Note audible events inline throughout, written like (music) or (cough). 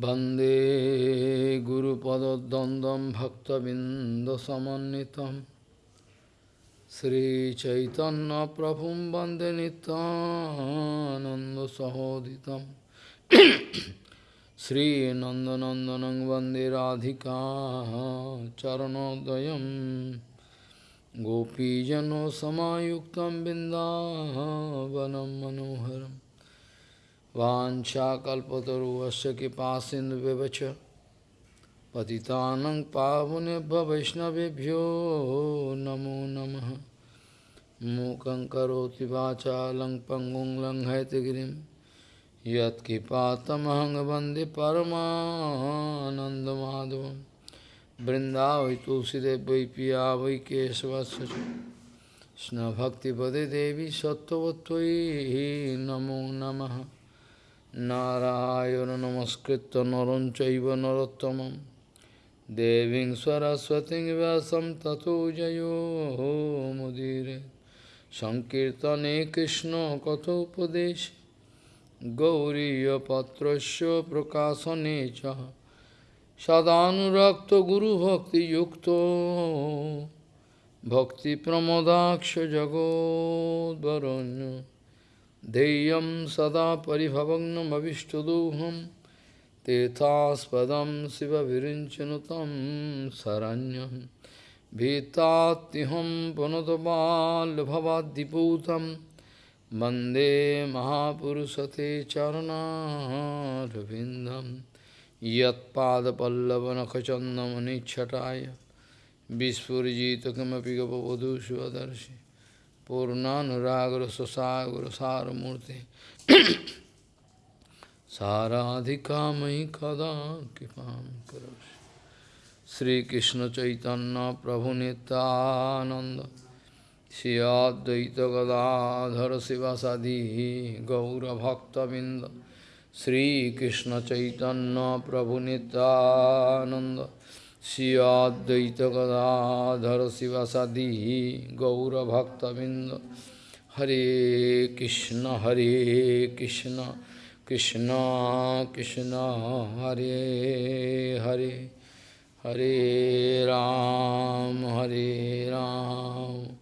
Bande Guru Padadandam Bhaktabindasamanitam Sri Chaitanya Prabhum Bande Nitananda Sahoditam. (coughs) Sri Nandanandanang Bande Radhika Charanodayam. Gopijano Samayuktam Bindavanam Manoharam. बिन्दावनं मनोहरम् वाञ्छाकल्पतरुवस्य कृपासिन्धुव्यवच पतितानं पावनेभ्य वैष्णवेभ्यो नमो नमः। मूकं करोति वाचालं पङ्गुं लङ्घयतिगिरिं यत्कृपातमहं वंदे परमानन्दमाधवं। बृन्दावै तुलसीदेव वै पिया वै केशवस्य देवी सत्त्ववत्त्वयि नमो नमः। নারায়ণ নমস্কৃত নরম চৈব নরোত্তম দেবীং সরস্বতী ব্যাসম তথো জয়োমুদীর সংকীর্তনে কৃষ্ণ কথোপদেশ গৌরীপত্র প্রকাশনে চ সদানুরক্ত গুরুভক্তিযুক্ত ভক্তিপ্রমদাক্ষ জগদ্বরণ্য ध्येयं सदा परिभवग्नमविष्टदोहं तीर्थास्पदं शिवविरिञ्चनु तं शरण्यं भीतात्युहं पुनतबाल्भवाद्दिपूतं वन्दे महापुरुषते चरणारविन्दं यत्पादपल्लवनखचन्दमनिच्छटाय विस्फुरिजित किमपि गपवधूष्वदर्शि पूर्णानुरागर सुसागर सारमूर्ति साराधिका मयि कदा कृपा करो श्रीकृष्ण चैतन्य प्रभु नित्यानंद श्रियाद्वैत गदाधर शिवासादि गौरभक्तबिंद श्रीकृष्ण चैतन्य प्रभु Nityanand Siyadvaita Gadadhara Sivasadi Gaura Bhakta Binda Hare Krishna Hare Krishna Krishna Krishna Hare Hare Hare Ram Hare Ram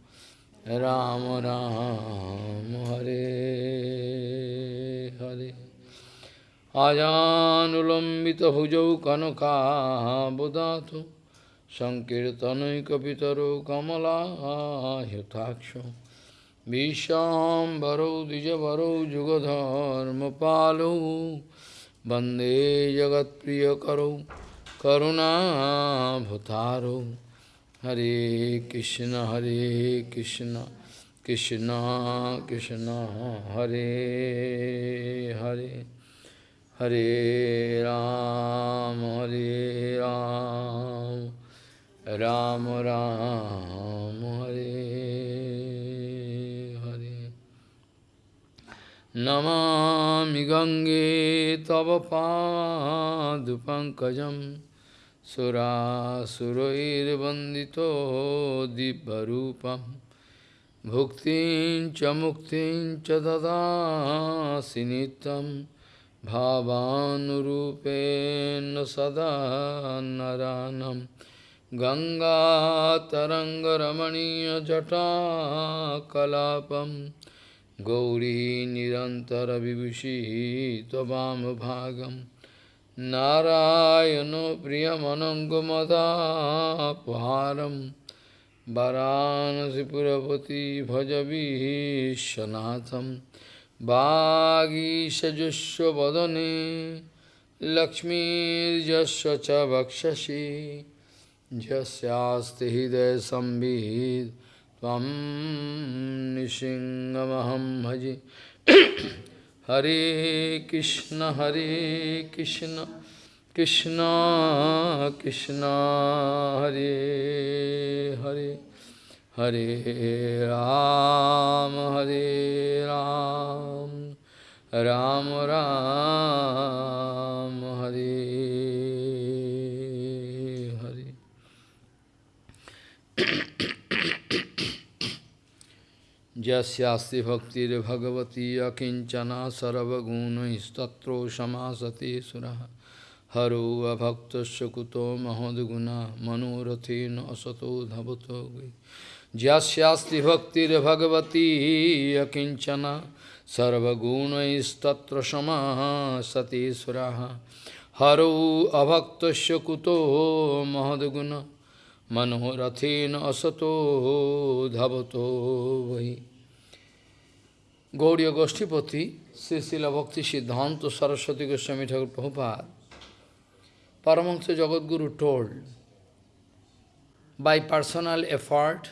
Ram Ram Hare Hare अजानुलम्बितभुजौ कनकाबुदातु सङ्कीर्तनैकपितरौ कमलायुताक्षौ विशाम्बरौ द्विजवरौ, जुगधर्मपालौ। वंदे जगत्प्रियकरौ, करुणाभुतारौ। हरे कृष्ण हरे Krishna Krishna Krishna, Hare Hare. Hare Ram, Hare Ram, Ram Ram, Hare Hare. Namami Gange Tava Padupankajam Sura Surair Vandito Dibbarupam Bhuktin Chamuktin Chadada Sinitam bhavanurupen sada naranam Ganga taranga Tarangaramaniya Jata Kalapam Gauri Nirantara Vibhushi Tvabam Bhagam Narayano Priyamanangamada Paharam Varanasi Purapati Bhajavi Shanatham वागीशजुष्वदने लक्ष्मीर्यस्य च वक्षसि यस्यास्ति हृदयसंवित् त्वं निसिंहमहं भजे। हरे कृष्ण हरे Krishna Krishna Krishna, Hare Hare. Hare Ram, Hare Ram, Ram Ram, Hare Hare. Jasyasti bhaktir bhagavati akinchana sarvaguna istatro samasati suraha हरो अभक्तस्य कुतो महद्गुणा Jasyasti bhaktir bhagavati akinchana sarvaguna sarvagunaistattra shama sati suraha haru abhakta shakuto mahadguna manorathena asato dhavato vahi Gaudiya Goshtipati, Sri Bhakti Siddhanta Saraswati Goswami Thakur Prabhupada, Paramahansa Jagadguru told, by personal effort,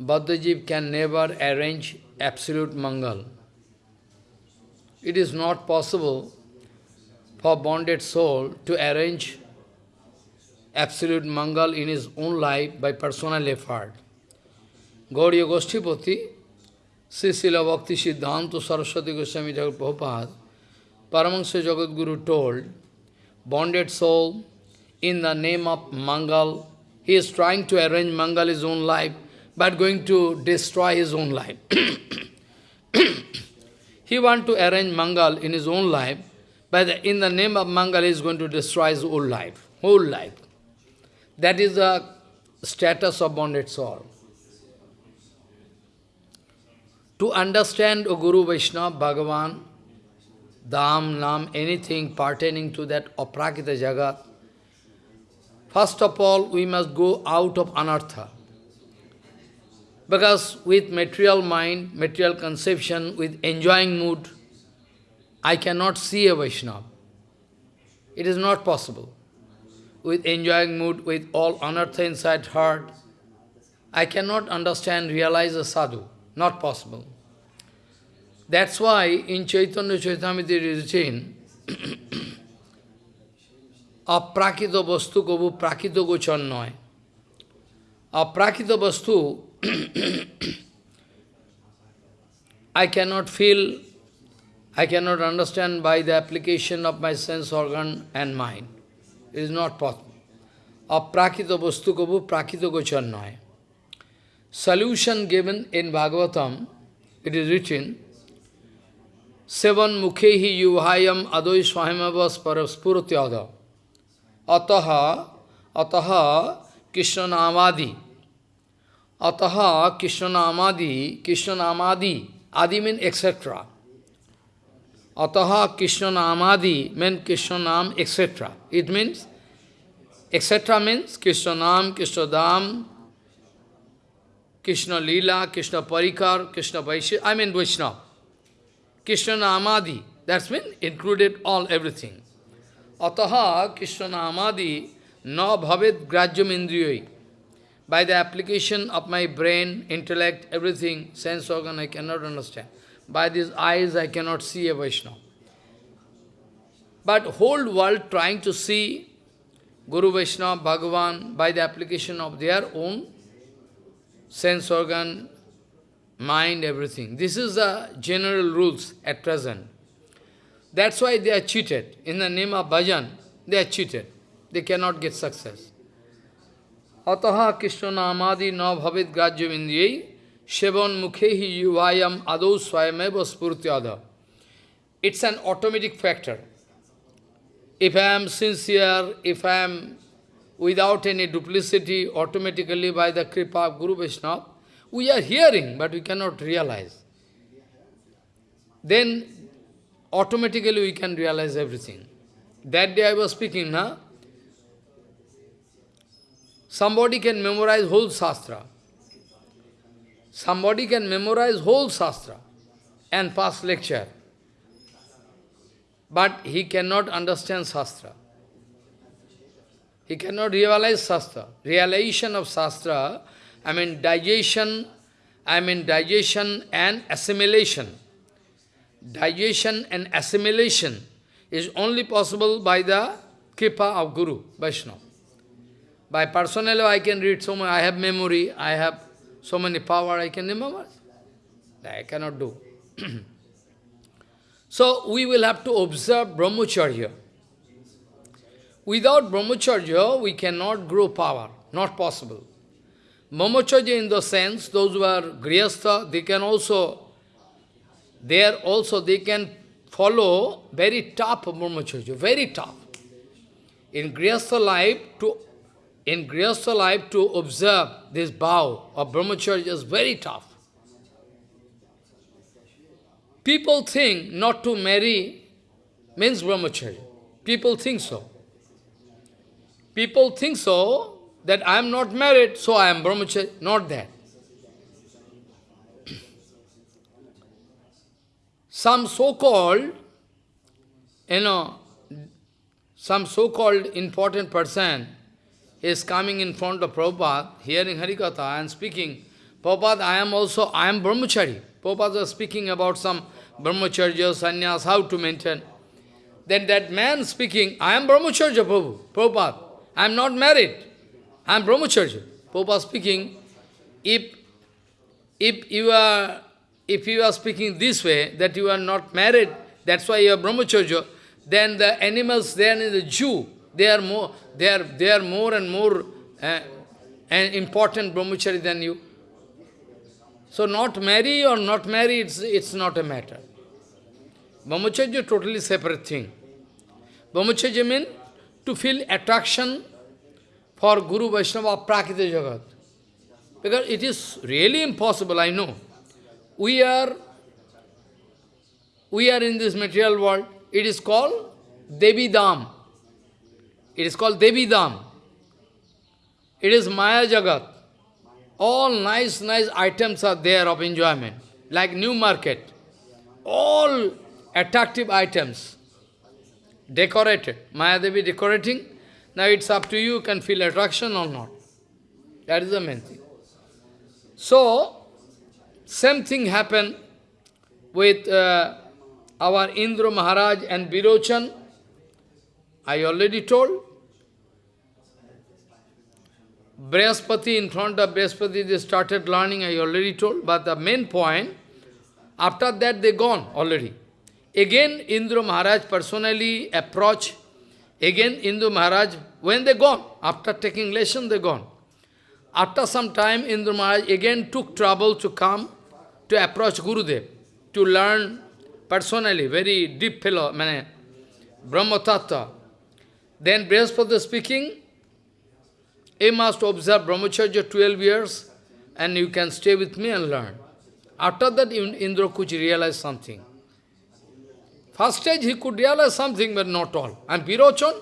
Baddhajiv can never arrange absolute Mangal. It is not possible for bonded soul to arrange absolute Mangal in his own life by personal effort. Gauriya Goshtipati, Srila Bhakti Siddhanta Saraswati Goswami Thakur Prabhupada, Paramahansa Jagadguru told, bonded soul, in the name of Mangal, he is trying to arrange Mangal his own life, but going to destroy his own life. (clears throat) he want to arrange Mangal in his own life, but in the name of Mangal he is going to destroy his whole life, whole life. That is the status of bonded soul. To understand a Guru Vaishnava, Bhagavan, Dham, Nam, anything pertaining to that Aprakita Jagat, first of all, we must go out of anartha. Because with material mind, material conception, with enjoying mood, I cannot see a Vaishnava. It is not possible. With enjoying mood, with all anartha inside heart, I cannot understand, realize a sadhu. Not possible. That's why in Chaitanya Charitamrita it is written, (coughs) Aprakita vastu kabu prakita gochar noy. I cannot feel, I cannot understand by the application of my sense organ and mind. It is not possible. Aprakita vastu kabu prakita noy. Solution given in Bhagavatam, it is written, Sevan mukhehi yuvhayam adoi swayamavas paraspurutyada. Ataha, ataha Krishna namadi. Ataha Krishna namadi, Krishna namadi, adi means etc. Ataha Krishna namadi means Krishna nam, etc. It means, etc. means Krishna nam, Krishna dam, Krishna Parikar, Krishna Vaishya, I mean Vaishnava. Krishna Namadi, that's mean included all everything. Ataha Krishna Namadi na bhavet grajyam indriyai. By the application of my brain, intellect, everything, sense organ, I cannot understand. By these eyes, I cannot see a Vaishnava. But whole world trying to see Guru Vaishnava, Bhagavan, by the application of their own sense organ, mind, everything. This is the general rules at present. That's why they are cheated. In the name of bhajan, they are cheated. They cannot get success. Ataha na mukhehi yuvayam adau swayameva spurtyada. It's an automatic factor. If I am sincere, if I am without any duplicity, automatically by the kripa of Guru Vaishnava, we are hearing, but we cannot realize. Then automatically we can realize everything. That day I was speaking, na? Somebody can memorize whole Shastra. Somebody can memorize whole Shastra and pass lecture. But he cannot understand Shastra. He cannot realize Shastra. Realization of Shastra I mean digestion, I mean digestion and assimilation. Digestion and assimilation is only possible by the kripa of Guru, Vaishnava. By personally I can read so much, I have memory, I have so many power, I can remember. I cannot do. (clears throat) so we will have to observe brahmacharya. Without brahmacharya, we cannot grow power, not possible. Brahmacharya in the sense, those who are grihastha, they can also, there also they can follow very tough brahmacharya, very tough. in Grihastha life to in Grihastha life to observe this vow of brahmacharya is very tough. People think not to marry means brahmacharya. People think so. People think so that I am not married, so I am brahmacharya. Not that. (clears throat) Some so-called, you know, some so-called important person is coming in front of Prabhupada, hearing Harikatha and speaking, Prabhupada, I am also, I am brahmachari. Prabhupada was speaking about some brahmacharya, sannyas, how to maintain. Then that man speaking, I am brahmacharya, Prabhu, Prabhupada, I am not married, I am brahmacharya. Prabhupada speaking, if, if you are if you are speaking this way, that you are not married, that's why you are brahmacharya, then the animals there in the Jew, they are more, they are, they are more and more uh, an important brahmachari than you. So not marry or not marry, it's, it's not a matter. Brahmacharya is totally separate thing. Brahmacharya means to feel attraction for Guru Vaishnava Prakita Jagat. Because it is really impossible, I know. We are, we are in this material world. It is called Devi Dham. It is called Devi Dham. It is Maya Jagat. All nice, nice items are there of enjoyment, like new market. All attractive items, decorated. Maya Devi decorating. Now it's up to you, you can feel attraction or not. That is the main thing. So, same thing happened with uh, our Indra Maharaj and Virochan. I already told. Brihaspati, in front of Brihaspati, they started learning, I already told. But the main point, after that they gone already. Again, Indra Maharaj personally approached. Again, Indra Maharaj, when they gone, after taking lesson, they gone. After some time, Indra Maharaj again took trouble to come to approach Gurudev, to learn personally, very deep fellow, Brahma Tattva. Then Brihaspati speaking, he must observe Brahmacharya 12 years and you can stay with me and learn. After that, Indra could realize something. First stage, he could realize something, but not all. And Virochan,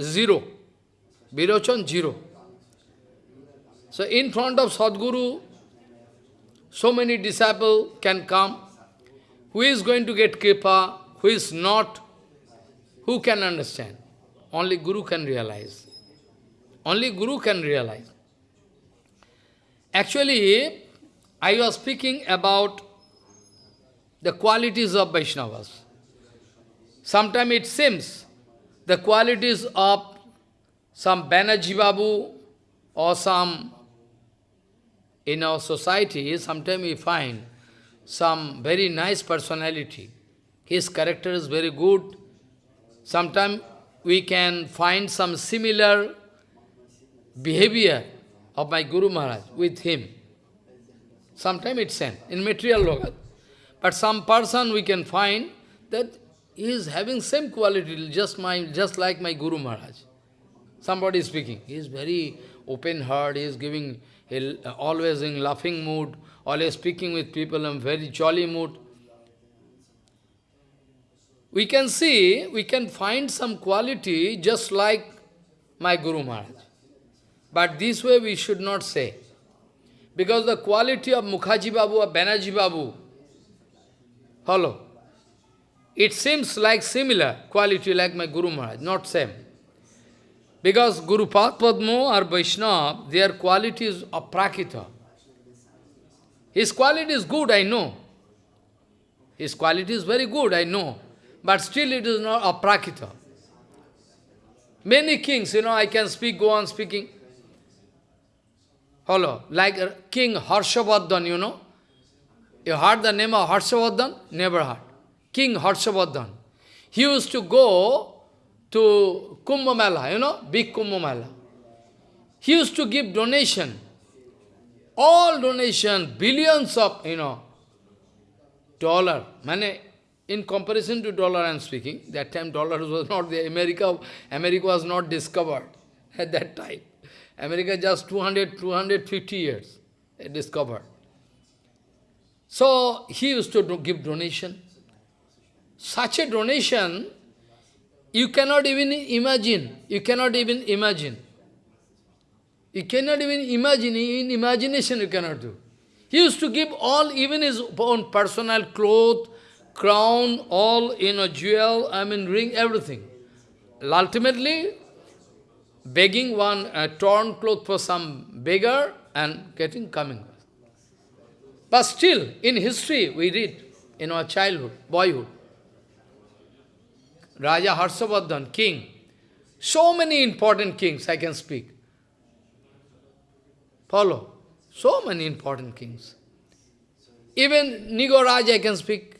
zero. Virochan, zero. So in front of Sadguru, so many disciples can come. Who is going to get kripa, who is not, who can understand? Only Guru can realize. Only Guru can realize. Actually, I was speaking about the qualities of Vaishnavas. Sometimes it seems the qualities of some Banerjee Babu or some in our society, sometimes we find some very nice personality. His character is very good. Sometimes we can find some similar behavior of my Guru Maharaj with him. Sometimes it's sent in material logat. But some person we can find that he is having same quality, just my just like my Guru Maharaj. Somebody is speaking. He is very open heart, he is giving always in laughing mood, always speaking with people in very jolly mood. We can see, we can find some quality just like my Guru Maharaj. But this way we should not say. Because the quality of Mukhaji Babu or Banerjee Babu, follow. It seems like similar quality like my Guru Maharaj, not same. Because Guru Padma or Vaishnava, their quality is aprakita. His quality is good, I know. His quality is very good, I know. But still it is not aprakita. Many kings, you know, I can speak, go on speaking. Hello, like King Harshavardhan, you know. You heard the name of Harshavardhan? Never heard. King Harshavardhan. He used to go to Kumbh Mela, you know, big Kumbh Mela. He used to give donation, all donation, billions of, you know, dollar, money. in comparison to dollar I am speaking, that time dollar (laughs) was not there, America, America was not discovered at that time. America just 200, 250 years discovered. So he used to do, give donation. Such a donation, you cannot even imagine. You cannot even imagine. You cannot even imagine. In imagination you cannot do. He used to give all, even his own personal clothes, crown, all, in a jewel, I mean ring, everything. Ultimately, begging one uh, torn cloth for some beggar and getting coming. But still, in history, we read, in our childhood, boyhood, Raja Harshavardhan, king, so many important kings I can speak. Follow. So many important kings. Even Nigoraj I can speak.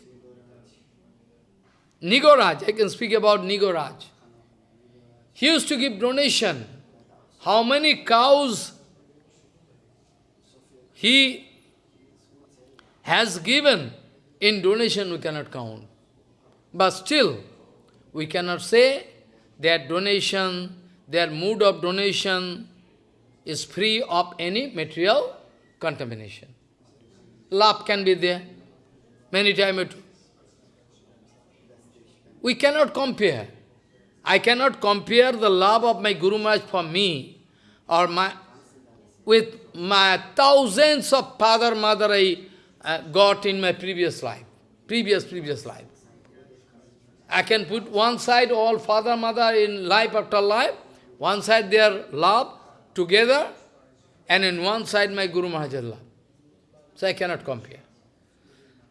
Nigoraj, I can speak about Nigoraj. He used to give donation. How many cows he has given in donation we cannot count. But still, we cannot say their donation, their mood of donation is free of any material contamination. Love can be there. Many times we cannot compare. I cannot compare the love of my Guru Maharaj for me or my with my thousands of father, mother I uh, got in my previous life, previous, previous life. I can put one side all father, mother in life after life, one side their love together, and in one side my Guru Maharaj love. So I cannot compare.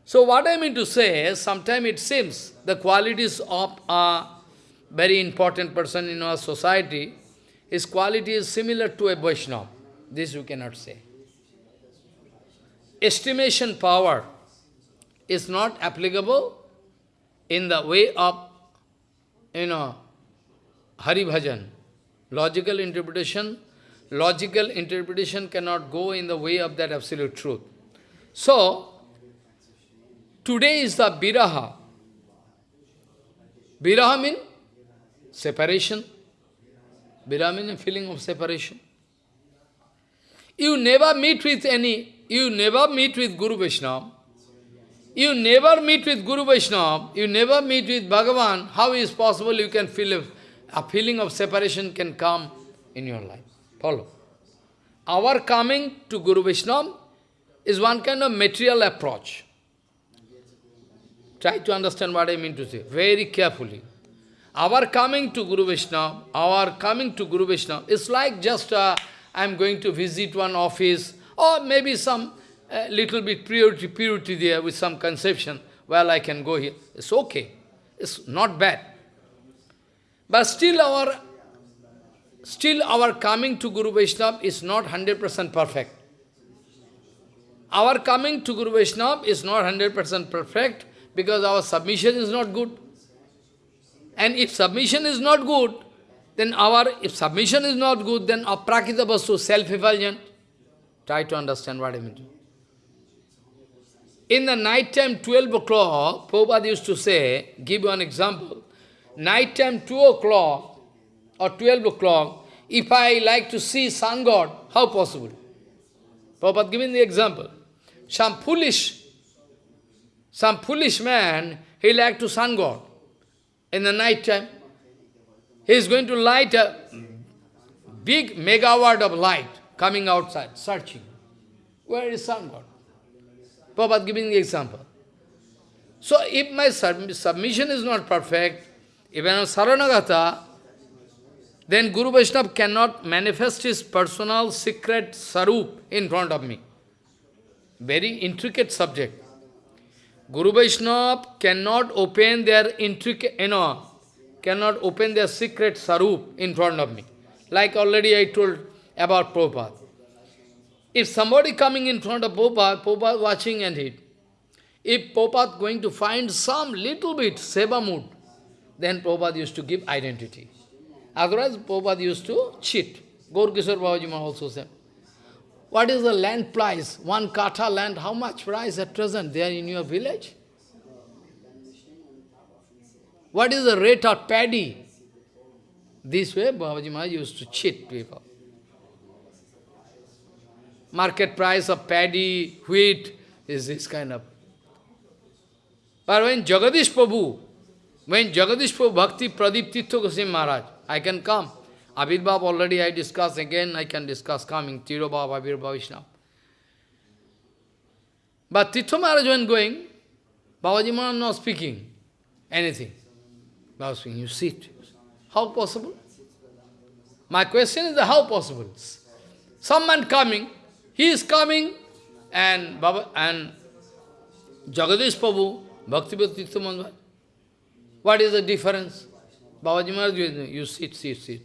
So what I mean to say, is sometimes it seems the qualities of a very important person in our society, his quality is similar to a Vaishnava. This you cannot say. Estimation power is not applicable in the way of, you know, Hari Bhajan. Logical interpretation, logical interpretation cannot go in the way of that absolute truth. So, today is the Viraha. Viraha means separation. Viraha means feeling of separation. You never meet with any, you never meet with Guru Vaishnava. You never meet with Guru Vaishnava, you never meet with Bhagavan, how is possible you can feel a, a feeling of separation can come in your life? Follow. Our coming to Guru Vaishnava is one kind of material approach. Try to understand what I mean to say, very carefully. Our coming to Guru Vaishnava, our coming to Guru Vaishnava, is like just uh, I am going to visit one office, or maybe some uh, little bit purity, purity there with some conception, well, I can go here. It's okay. It's not bad. But still our, still our coming to Guru Vaishnava is not 100% perfect. Our coming to Guru Vaishnava is not 100% perfect because our submission is not good. And if submission is not good, then our, if submission is not good, then aprakita vastu, self-effulgent. Try to understand what I mean. In the night time, 12 o'clock, Prabhupada used to say, give you an example, night time 2 o'clock or 12 o'clock, if I like to see sun god, how possible? Prabhupada giving the example. Some foolish, some foolish man, he like to sun God in the night time. He is going to light a big megawatt of light coming outside, searching. Where is sun God? Prabhupada giving the example. So if my submission is not perfect, even on Saranagata, then Guru Vaishnava cannot manifest his personal secret sarup in front of me. Very intricate subject. Guru Vaishnava cannot open their intricate, you know, cannot open their secret sarup in front of me. Like already I told about Prabhupada. If somebody coming in front of Prabhupada, Prabhupada watching and he, if Prabhupada going to find some little bit seva mood, then Prabhupada used to give identity. Otherwise, Prabhupada used to cheat. Gaur Kishore Babaji also said. What is the land price? One kata land, how much price at present there in your village? What is the rate of paddy? This way, Babaji Maharaj used to cheat people. Market price of paddy, wheat, is this kind of. But when Jagadish Prabhu, when Jagadish Prabhu Bhakti Pradeep Tirtha Goswami Maharaj, I can come. Abhirbhav already I discussed, again I can discuss coming, Tirobhav, Abhirbhav, Vishnu. But Tirtha Maharaj when going, Babaji Maharaj not speaking anything. Babaji speaking, you sit. How possible? My question is the how possible? Some man coming, he is coming, and Baba and Jagadish Prabhu, Bhakti Bhakti Maharaj. What is the difference? Babaji Maharaj, you sit, sit, sit.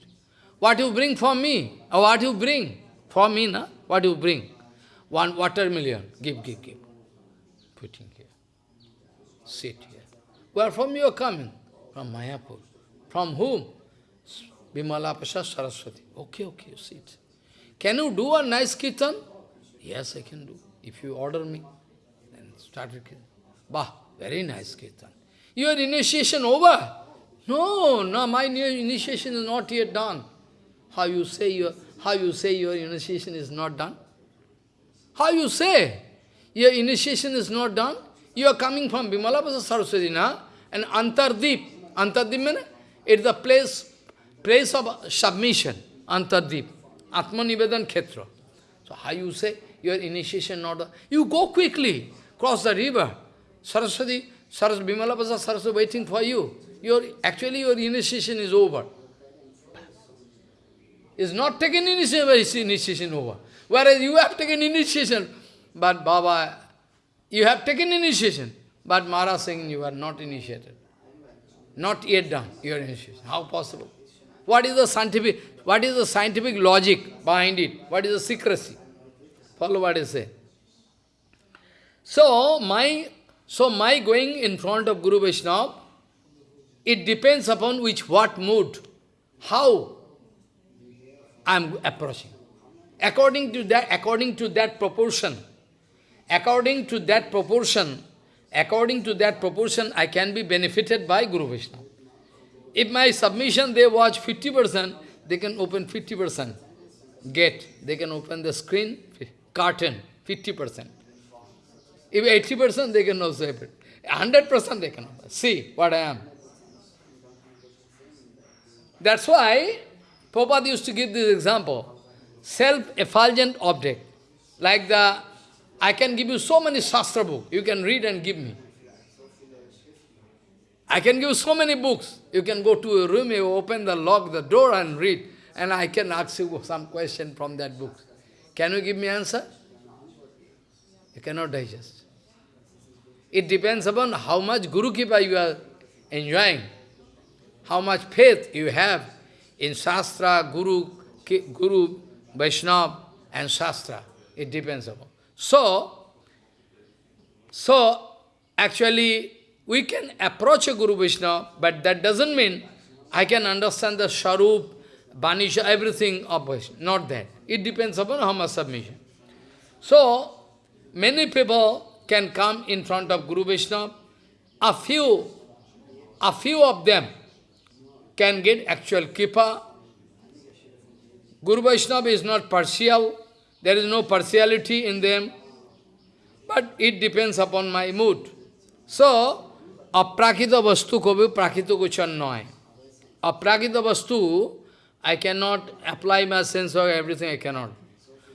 What you bring for me? Or what you bring? For me, na? What you bring? One watermelon. Give, give, give. Putting here. Sit here. Where from you are coming? From Mayapur. From whom? Bimala Pasha Saraswati. Okay, okay, you sit. Can you do a nice kirtan? Yes, I can do. If you order me, then start with. Bah, very nice kirtan. Your initiation over? No, no, my initiation is not yet done. How you say your how you say your initiation is not done? How you say your initiation is not done? You are coming from Bimalapasa Saraswati, na? And Antardip. Antardip means it's the place, place of submission. Antardip. Atmanivedan Khetra. So how you say your initiation not done? You go quickly, cross the river. Saraswati, Saraswati, Bimalapasa Saraswati waiting for you. Your, actually your initiation is over. Is not taken initiation, initiation over. Whereas you have taken initiation, but Baba, you have taken initiation, but Maharaj saying you are not initiated. Not yet done, your initiation. How possible? What is the scientific, what is the scientific logic behind it? What is the secrecy? Follow what I say. So my so my going in front of Guru Vaishnava, it depends upon which what mood, how I am approaching. According to that, according to that proportion, according to that proportion, according to that proportion, I can be benefited by Guru Vishnu. If my submission they watch 50%, they can open 50% gate. They can open the screen, curtain, 50%. If 80%, they can also open. 100% they can open. See what I am. That's why Prabhupada used to give this example. Self-effulgent object. Like the, I can give you so many Shastra books, you can read and give me. I can give you so many books. You can go to a room, you open the lock, the door and read. And I can ask you some question from that book. Can you give me answer? You cannot digest. It depends upon how much Guru Kripa you are enjoying, how much faith you have in Shastra, Guru, Guru, Vaishnava and Shastra. It depends upon. So, so actually we can approach a Guru Vaishnava, but that doesn't mean I can understand the Sharup, Banisha, everything of Vaishnava. Not that. It depends upon how much submission. So, many people can come in front of Guru Vaishnava. A few, a few of them can get actual kripa. Guru Vaishnava is not partial, there is no partiality in them, but it depends upon my mood. So, aprakita vastu kobe prakita kuchan noy. Aprakita vastu, I cannot apply my sense of everything, I cannot.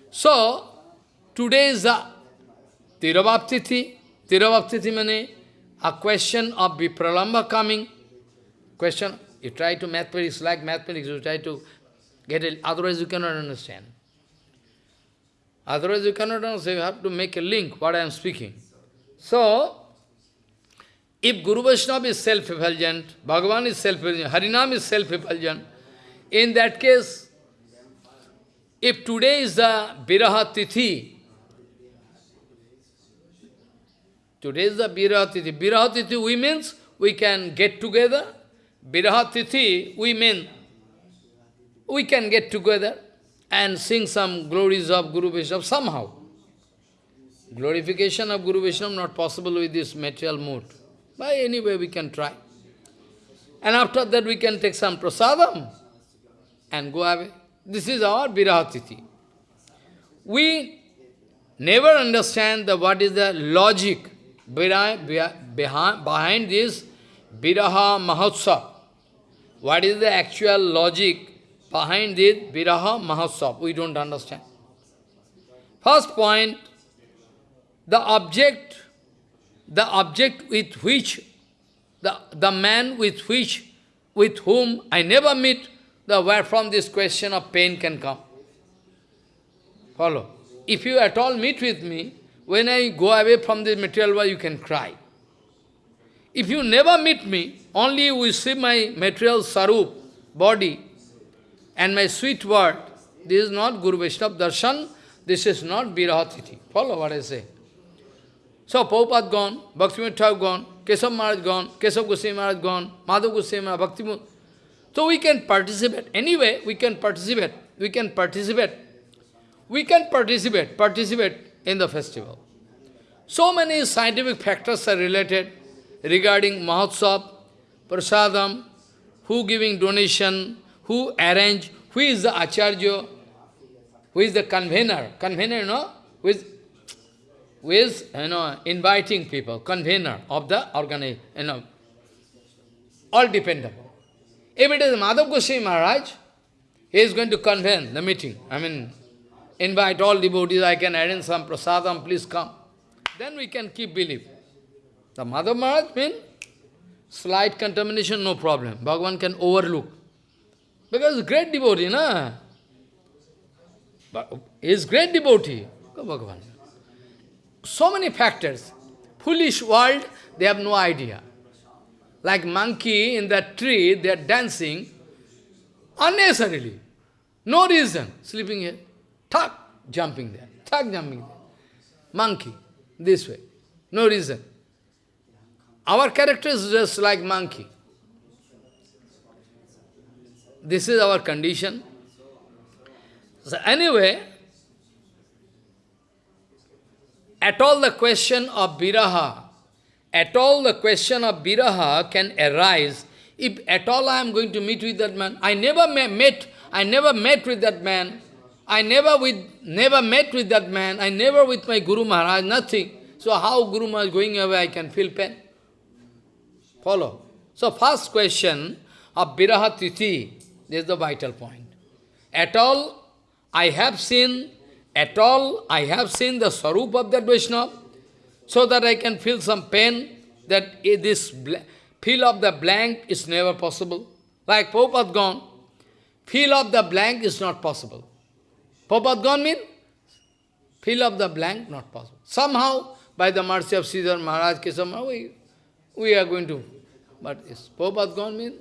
So, today is the Tirabhaptithi. Tirabhaptithi means a question of Vipralamba coming. Question you try to mathematics, like mathematics, you try to get it, otherwise you cannot understand. Otherwise you cannot understand, you have to make a link, what I am speaking. So, if Guru Vaishnava is self-effulgent, Bhagavan is self-effulgent, Harinam is self-effulgent, in that case, if today is the Viraha Tithi, today is the Viraha Tithi, Viraha Tithi we means we can get together Viraha we mean we can get together and sing some glories of Guru Vaishnava somehow. Glorification of Guru Vaishnava not possible with this material mood. By any way we can try. And after that we can take some prasadam and go away. This is our virahatiti. We never understand the, what is the logic behind, behind this Viraha Mahotsav. What is the actual logic behind this Viraha Mahotsav? We don't understand. First point, the object, the object with which, the, the man with which, with whom I never meet, the where from this question of pain can come. Follow. If you at all meet with me, when I go away from the material world, you can cry. If you never meet me, only you will see my material sarup, body, and my sweet word, this is not Guru Vaishnava darshan, this is not Virahatiti. Follow what I say. So, Prabhupada gone, Bhaktivinoda Thakur gone, Keshav Maharaj gone, Keshav Goswami Maharaj gone, Madhav Goswami Maharaj, Bhakti So we can participate. Anyway, we can participate. We can participate. We can participate, participate in the festival. So many scientific factors are related regarding Mahotsav, Prasadam, who giving donation, who arrange, who is the Acharya, who is the convener, convener, you know, who is, who is you know, inviting people, convener of the organization, you know, all dependable. If it is Madhav Goswami Maharaj, he is going to convene the meeting. I mean, invite all devotees, I can arrange some prasadam, please come. Then we can keep belief. The Madhav Maharaj means slight contamination, no problem. Bhagavan can overlook. Because great devotee, na? He is great devotee. Bhagavan. So many factors. Foolish world, they have no idea. Like monkey in that tree, they are dancing unnecessarily. No reason. Sleeping here. Tuck, jumping there. Tuck, jumping there. Monkey. This way. No reason. Our character is just like monkey. This is our condition. So anyway, at all the question of viraha, at all the question of viraha can arise if at all I am going to meet with that man. I never met, I never met with that man. I never with never met with that man. I never with my Guru Maharaj, nothing. So how Guru Maharaj going away, I can feel pain. Follow. So first question of Viraha Tithi, this is the vital point. At all, I have seen, at all, I have seen the Sarup of that Vaishnava, so that I can feel some pain, that this fill of the blank is never possible. Like Prabhupada gone, fill of the blank is not possible. Prabhupada gone mean? Fill of the blank, not possible. Somehow, by the mercy of Sridhar Maharaj, Kesama, we are going to, but is Prabhupada gone mean?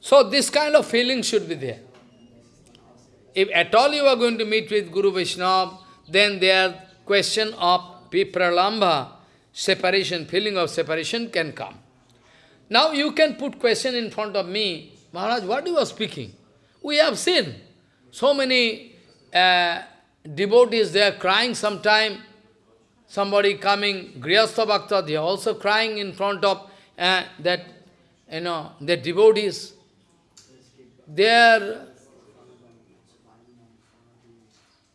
So this kind of feeling should be there. If at all you are going to meet with Guru Vaishnava, then their question of vipralambha, separation, feeling of separation can come. Now you can put question in front of me, Maharaj, what you are speaking? We have seen so many uh, devotees, they are crying sometime, somebody coming, Grihastha Bhakta, they are also crying in front of uh, that, you know, the devotees. They are,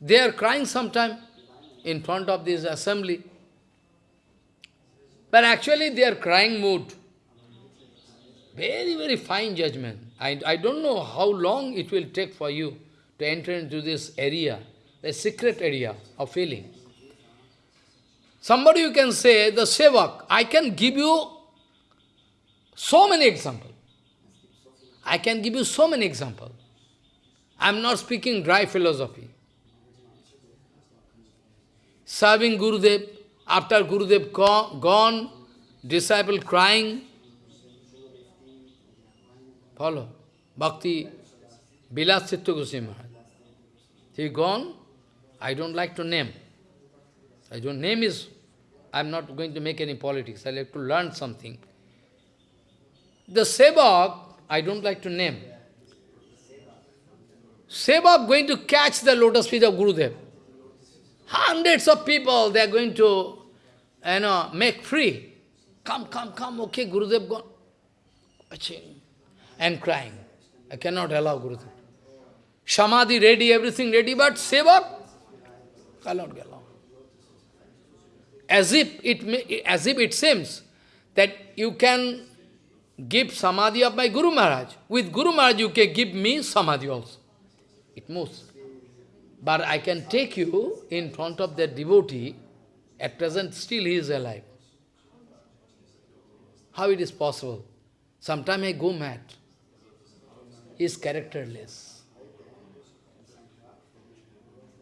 they are crying sometime in front of this assembly. But actually they are crying mood. Very, very fine judgment. I, I don't know how long it will take for you to enter into this area, the secret area of feeling. Somebody you can say, the sevak, I can give you so many examples. I can give you so many examples. I am not speaking dry philosophy. Serving Gurudev, after Gurudev gone, disciple crying. Follow. Bhakti, Bilas Chitta Goswami Maharaj. He gone, I don't like to name. I don't name is, I'm not going to make any politics, I like to learn something. The Sevak, I don't like to name. Sevak going to catch the lotus feet of Gurudev. Hundreds of people, they are going to, you know, make free. Come, come, come, okay, Gurudev gone. and crying. I cannot allow Gurudev. Samadhi ready, everything ready, but Sevak cannot allow. As if it may, as if it seems that you can give Samadhi of my Guru Maharaj. With Guru Maharaj you can give me Samadhi also. It moves. But I can take you in front of that devotee, at present still he is alive. How it is possible? Sometimes I go mad. He is characterless.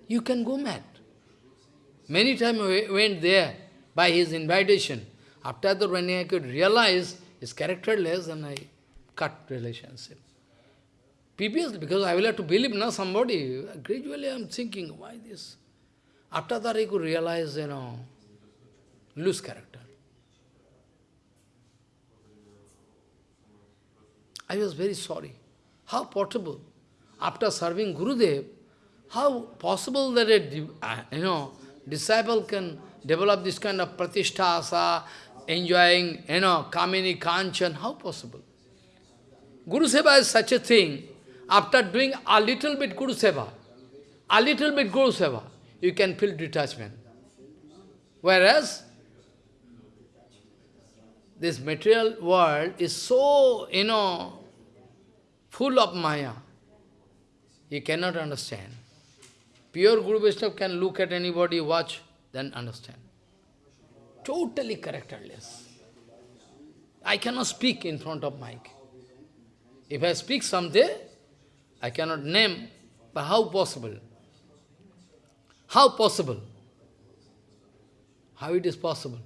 You can go mad. Many times I went there by his invitation. After that, when I could realize his characterless and I cut relationship. Previously, because I will have to believe now somebody, gradually I am thinking, why this? After that I could realize, you know, lose character. I was very sorry. How possible? After serving Gurudev, how possible that a uh, you know, disciple can develop this kind of pratishtha enjoying, you know, Kamini, Kanchan, how possible? Guru Seva is such a thing, after doing a little bit Guru Seva, a little bit Guru Seva, you can feel detachment. Whereas, this material world is so, you know, full of Maya. You cannot understand. Pure Guru Vaishnava can look at anybody, watch, then understand totally characterless. I cannot speak in front of mic. If I speak someday, I cannot name, but how possible? How possible? How it is possible?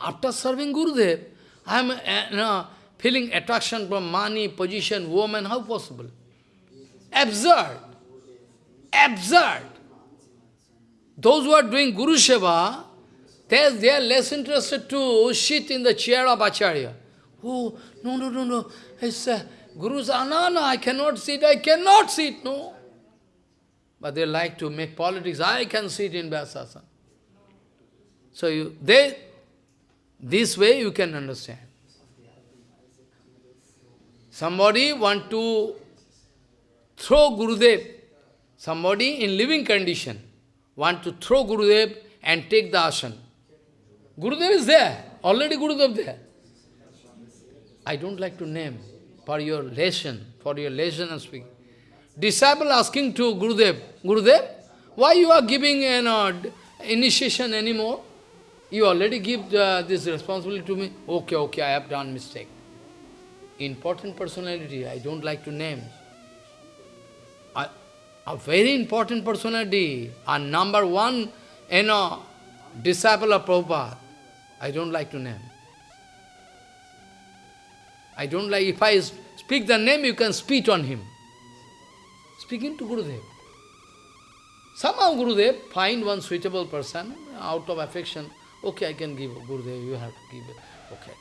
After serving Gurudev, I am uh, feeling attraction from money, position, woman, how possible? Absurd. Absurd. Those who are doing Guru Seva, they, they are less interested to sit in the chair of Acharya. Oh, no, no, no, no. It's, uh, Guru says, I cannot sit, I cannot sit, no. But they like to make politics, I can sit in Vyasasana. So you, they, this way you can understand. Somebody want to throw Gurudev, somebody in living condition, want to throw Gurudev and take the asana. Gurudev is there, already Gurudev there. I don't like to name for your lesson, for your lesson and speaking. Disciple asking to Gurudev, Gurudev, why you are giving an know, initiation anymore? You already give uh, this responsibility to me. Okay, okay, I have done mistake. Important personality, I don't like to name. A, very important personality, a number one, you know, disciple of Prabhupada. I don't like to name. I don't like, if I speak the name, you can spit on him. Speaking to Gurudev. Somehow Gurudev find one suitable person out of affection. Okay, I can give Gurudev, you have to give it. Okay.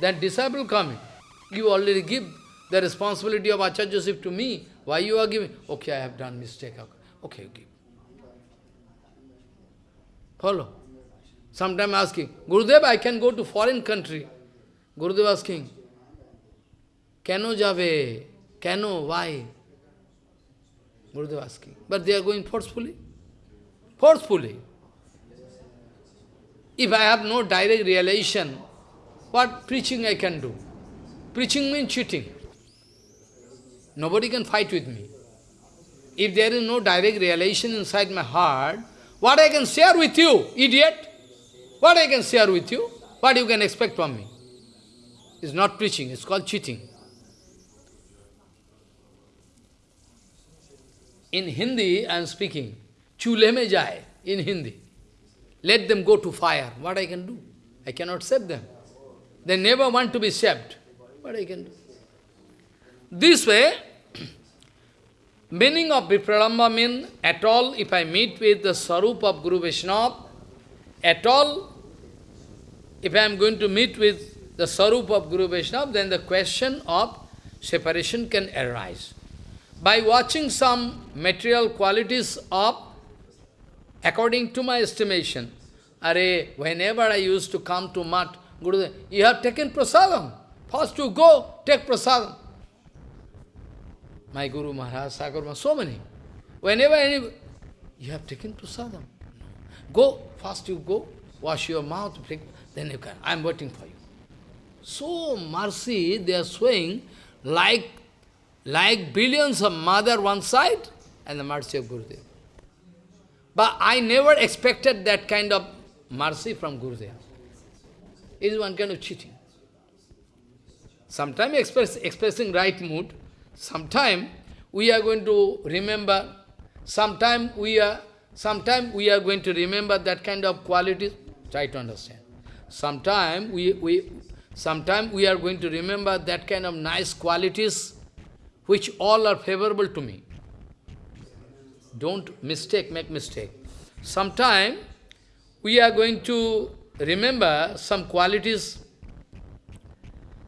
Then disciple coming. You already give the responsibility of Acharyaship to me. Why you are giving? Okay, I have done mistake. Okay, give. Follow. Sometime asking, Gurudev, I can go to foreign country. Gurudev asking, Kano jave? Kano? Why? Gurudev asking. But they are going forcefully. Forcefully. If I have no direct realization, what preaching I can do? Preaching means cheating. Nobody can fight with me. If there is no direct realization inside my heart, what I can share with you, idiot? What I can share with you? What you can expect from me? It's not preaching, it's called cheating. In Hindi, I am speaking. Chule me jai, in Hindi. Let them go to fire. What I can do? I cannot save them. They never want to be saved. What I can do? This way, meaning of Vipralambha mean at all, if I meet with the Sarup of Guru Vaishnava, at all, if I am going to meet with the Sarup of Guru Vaishnava, then the question of separation can arise. By watching some material qualities of, according to my estimation, Are, whenever I used to come to Mat, Gurudev, you have taken prasadam. First you go, take prasadam. My Guru Maharaj, Sagar so many. Whenever any, you have taken prasadam. Go, first you go, wash your mouth, then you can. I am waiting for you. So mercy they are showing like, like billions of mother one side and the mercy of Gurudev. But I never expected that kind of mercy from Gurudev. It is one kind of cheating. Sometimes express, expressing right mood, sometime we are going to remember, sometime we are sometime we are going to remember that kind of qualities. Try to understand. Sometime we, we sometime we are going to remember that kind of nice qualities which all are favorable to me. Don't mistake, make mistake. Sometime we are going to remember some qualities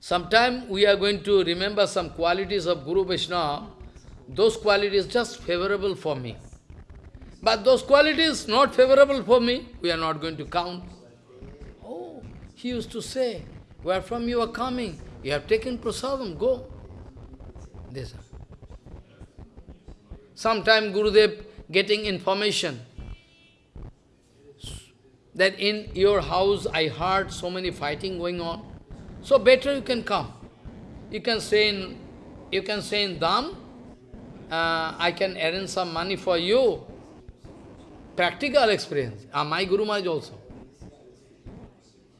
Sometime we are going to remember some qualities of Guru Vaishnava, those qualities just favorable for me. But those qualities not favorable for me, we are not going to count. Oh, he used to say, where from you are coming? You have taken prasadam, go. This. Sometime Gurudev getting information that in your house I heard so many fighting going on. So better you can come. You can say in, you can say in Dham, uh, I can arrange some money for you. Practical experience. Uh, my Guru Maharaj also.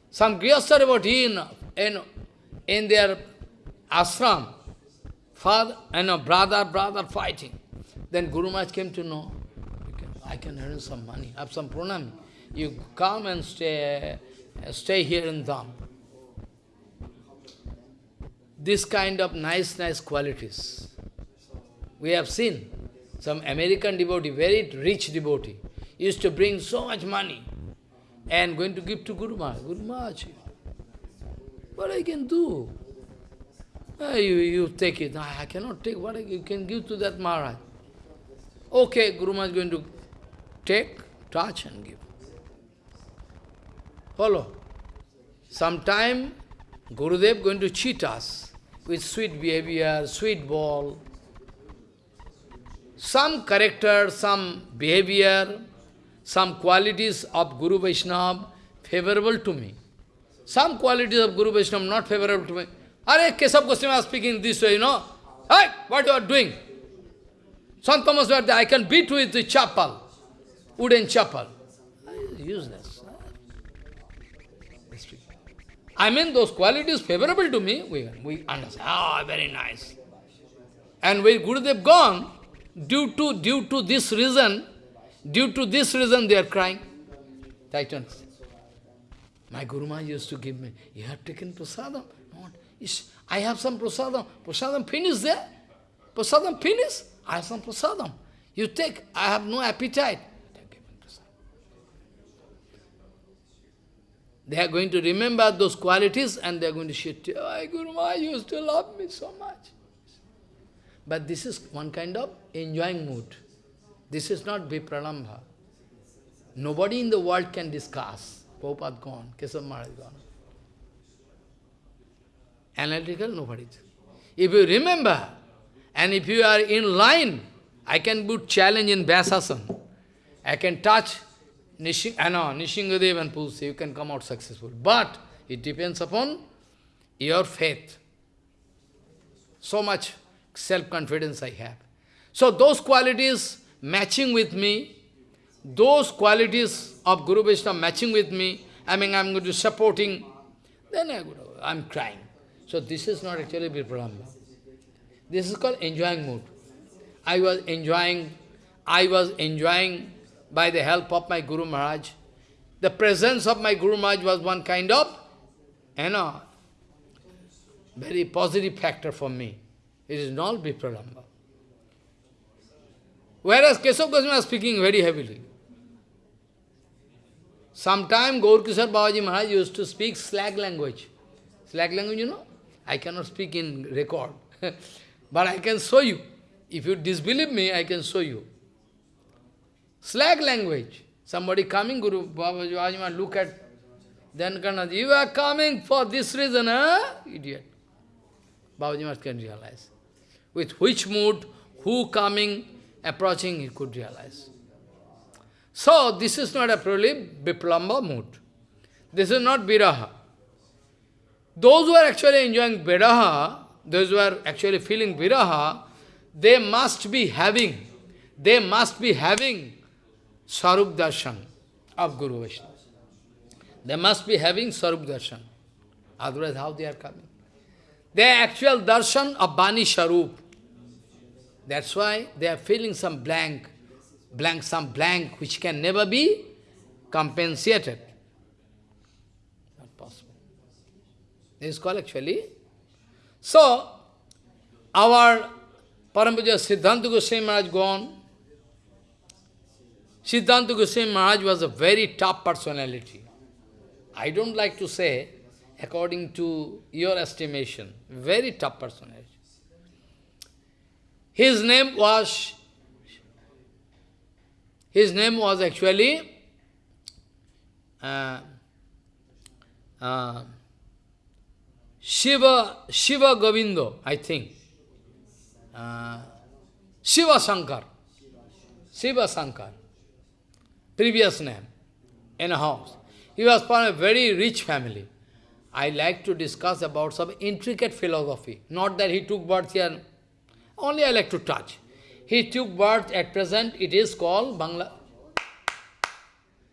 Some Grihastha about in, in, in their ashram, father and a brother, brother fighting. Then Guru Maharaj came to know, I can earn some money, have some pranami. You come and stay, stay here in Dham this kind of nice, nice qualities. We have seen some American devotee, very rich devotee, used to bring so much money and going to give to Guru Maharaj. Guru Maharaj, what I can do? Uh, you, you take it. I cannot take. What I, you can give to that Maharaj? Okay, Guru Maharaj is going to take, touch and give. Follow. Sometime Gurudev is going to cheat us with sweet behavior, sweet ball. Some character, some behavior, some qualities of Guru Vaishnava favorable to me. Some qualities of Guru Vaishnava not favorable to me. Are Keshav Goswami was speaking this way, you know. Hey, what you are doing? Sant Thomas I can beat with the chapel, wooden chapel. Useless. I mean, those qualities favorable to me, we, we understand. Ah, very nice. And when Gurudev gone, due to, due to this reason, due to this reason they are crying. Titans. My Guru Maharaj used to give me, you have taken prasadam? No, I have some prasadam. Prasadam finished there. Prasadam finished. I have some prasadam. You take, I have no appetite. They are going to remember those qualities and they are going to say, oh, Guru Maharaj used to love me so much. But this is one kind of enjoying mood. This is not Vipralambha. Nobody in the world can discuss. Prabhupada gone, Keshav Maharaj gone. Analytical, nobody. If you remember, and if you are in line, I can put challenge in Vyasasana. I can touch Nishing, uh, no, Nrisinghadev and Tulsi, you can come out successful. But it depends upon your faith. So much self-confidence I have. So those qualities matching with me, those qualities of Guru Vaishnava matching with me, I mean, I'm going to supporting, then I go, I'm crying. So this is not actually Vipralambha. This is called enjoying mood. I was enjoying, I was enjoying by the help of my Guru Maharaj. The presence of my Guru Maharaj was one kind of, you know, very positive factor for me. It is not Vipralambha. Whereas Keshav Goswami was speaking very heavily. Sometime Gaur Kishore Babaji Maharaj used to speak slag language. Slag language, you know? I cannot speak in record. (laughs) but I can show you. If you disbelieve me, I can show you. Slag language. Somebody coming, Guru Babaji Ajma, look at, then Kanad, you are coming for this reason, huh? Idiot. Babaji Maharaj can realize. With which mood, who coming, approaching, he could realize. So, this is not a purely Vipralambha mood. This is not Viraha. Those who are actually enjoying Viraha, those who are actually feeling Viraha, they must be having, they must be having Sarup Darshan of Guru Vaishnava. They must be having Sarup Darshan. Otherwise, how they are coming? They are actual darshan of Bani Sarup. That's why they are feeling some blank, blank, some blank which can never be compensated. Not possible. This is called actually. So, our Parampaja Siddhanta Goswami Maharaj gone. Siddhanta Goswami Maharaj was a very tough personality. I don't like to say, according to your estimation, very tough personality. His name was, his name was actually uh, uh, Shiva, Shiva Govindo, I think. Uh, Shiva Shankar. Shiva Shankar. Previous name. In a house. He was from a very rich family. I like to discuss about some intricate philosophy. Not that he took birth here. Only I like to touch. He took birth at present, it is called Bangla.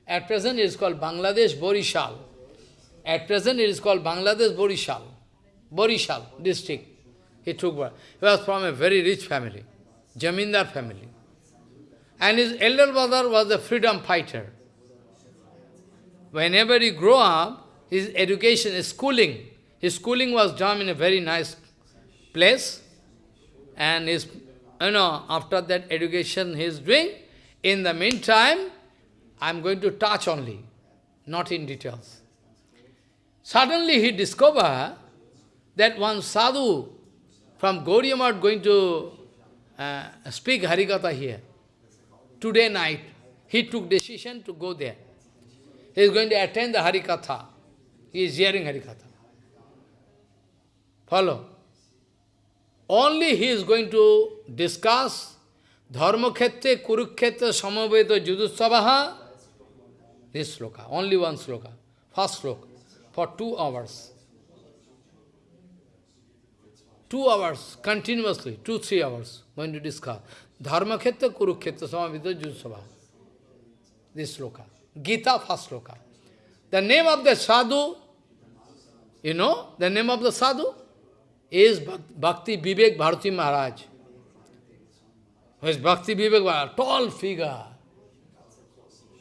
At present it is called Bangladesh Borishal. At present it is called Bangladesh Borishal. Borishal district. He took birth. He was from a very rich family, Jamindar family. And his elder brother was a freedom fighter. Whenever he grew up, his education, his schooling, his schooling was done in a very nice place. And his, you know, after that education he is doing, in the meantime, I am going to touch only, not in details. Suddenly he discovered that one sadhu from Gauriya going to uh, speak Harikatha here. Today night, he took decision to go there. He is going to attend the Harikatha. He is hearing Harikatha. Follow. Only he is going to discuss Dharmakhetre, Kurukhetra, Samaveta, Judutsavaha, this sloka, only one sloka, first sloka, for two hours. Two hours, continuously, two, three hours, going to discuss. Dharmakhetra, Kurukhetra, Samaveta, Judutsavaha. This sloka. Gita, first sloka. The name of the sadhu, you know, the name of the sadhu is Bhakti Vivek Bharati Maharaj. Who is Bhakti Vivek Maharaj? Tall figure.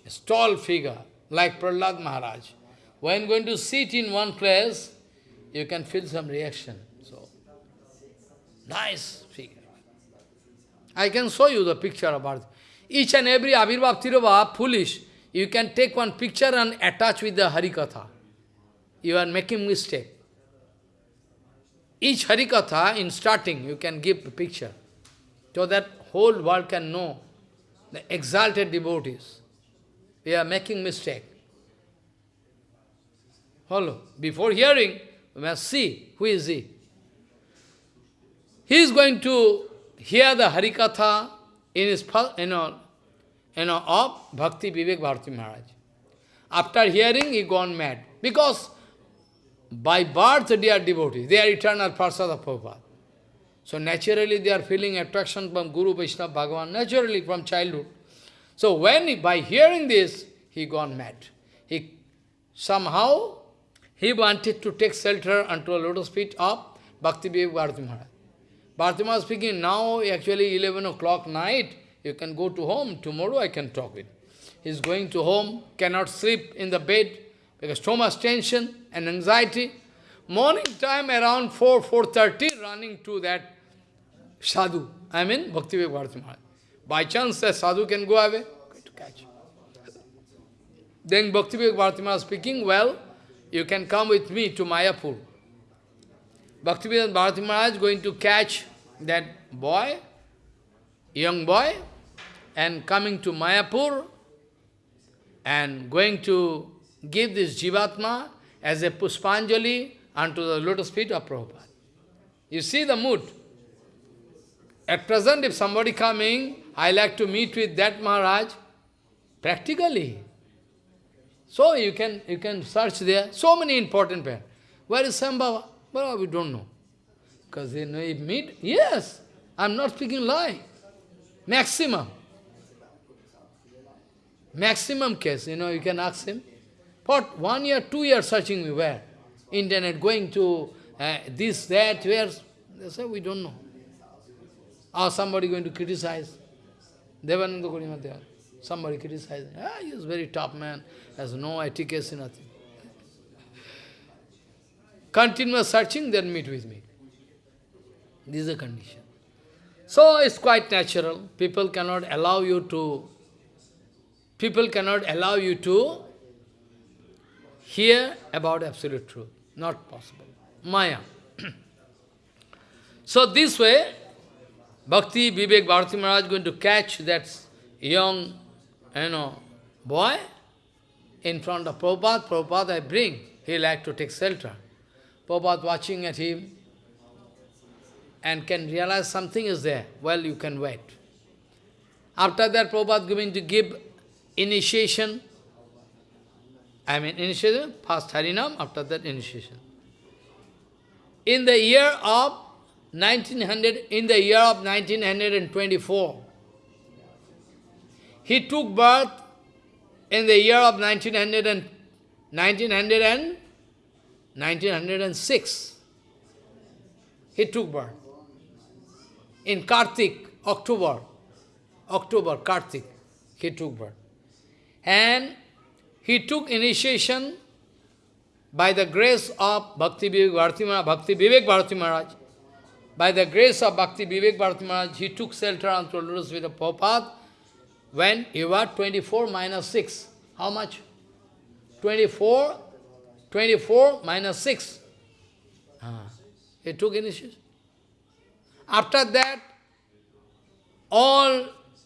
A tall figure, like Prahlad Maharaj. When going to sit in one place, you can feel some reaction. So, nice. I can show you the picture of about each and every Abhirbhav Tirobha, foolish. You can take one picture and attach with the Harikatha. You are making mistake. Each Harikatha, in starting, you can give a picture, so that whole world can know the exalted devotees. We are making mistake. Follow. Before hearing, we must see who is he. He is going to hear the Harikatha in his, you know, you know, of Bhakti Vivek Bharati Maharaj. After hearing, he gone mad. Because by birth they are devotees. They are eternal Parsada Prabhupada. So naturally they are feeling attraction from Guru Vaishnava Bhagavan, naturally from childhood. So when, he, by hearing this, he gone mad. He somehow, he wanted to take shelter unto a lotus feet of Bhakti Vivek Bharati Maharaj. Bharati Maharaj speaking, now actually 11 o'clock night, you can go to home, tomorrow I can talk with. He is going to home, cannot sleep in the bed, because too much tension and anxiety. Morning time around 4, 4.30, running to that sadhu, I mean Bhakti Bharati. By chance that sadhu can go away, going to catch. Then Bhakti Bharati speaking, well, you can come with me to Mayapur. Bhakti Bharati Maharaj going to catch that boy, young boy, and coming to Mayapur, and going to give this Jivatma as a Puspanjali unto the lotus feet of Prabhupada. You see the mood. At present, if somebody coming, I like to meet with that Maharaj, practically. So you can you can search there. So many important parents. Where is Sambhava? Well, we don't know. Because they know meet. Yes, I'm not speaking lie. Maximum. Maximum case, you know, you can ask him. For one year, two years searching me, where? Internet, going to uh, this, that, where? They say, we don't know. Or somebody going to criticize. Devananda Gurimadhyar. Somebody criticizing. Ah, he is very top man, has no etiquette, nothing. Continuous searching, then meet with me. This is the condition. So it's quite natural. People cannot allow you to, people cannot allow you to hear about absolute truth. Not possible. Maya. (clears throat) so this way, Bhakti Vivek Bharati Maharaj is going to catch that young, you know, boy in front of Prabhupada. Prabhupada I bring. He like to take shelter. Prabhupada watching at him and can realize something is there. Well, you can wait. After that, Prabhupada going to give initiation. I mean, initiation, first Harinam, after that initiation. In the year of 1900, in the year of 1924, he took birth in the year of 1900 and, 1900 and 1906. He took birth. In Kartik, October, October, Kartik, he took birth. And he took initiation by the grace of Bhakti Vivek Bharati Maharaj, Bhakti Vivek Bharati Maharaj. By the grace of Bhakti Vivek Bharati Maharaj, he took shelter on Lotus with a Prabhupada when you were 24 minus 6. How much? 24, 24 minus 6. Ah, he took initiation. After that, all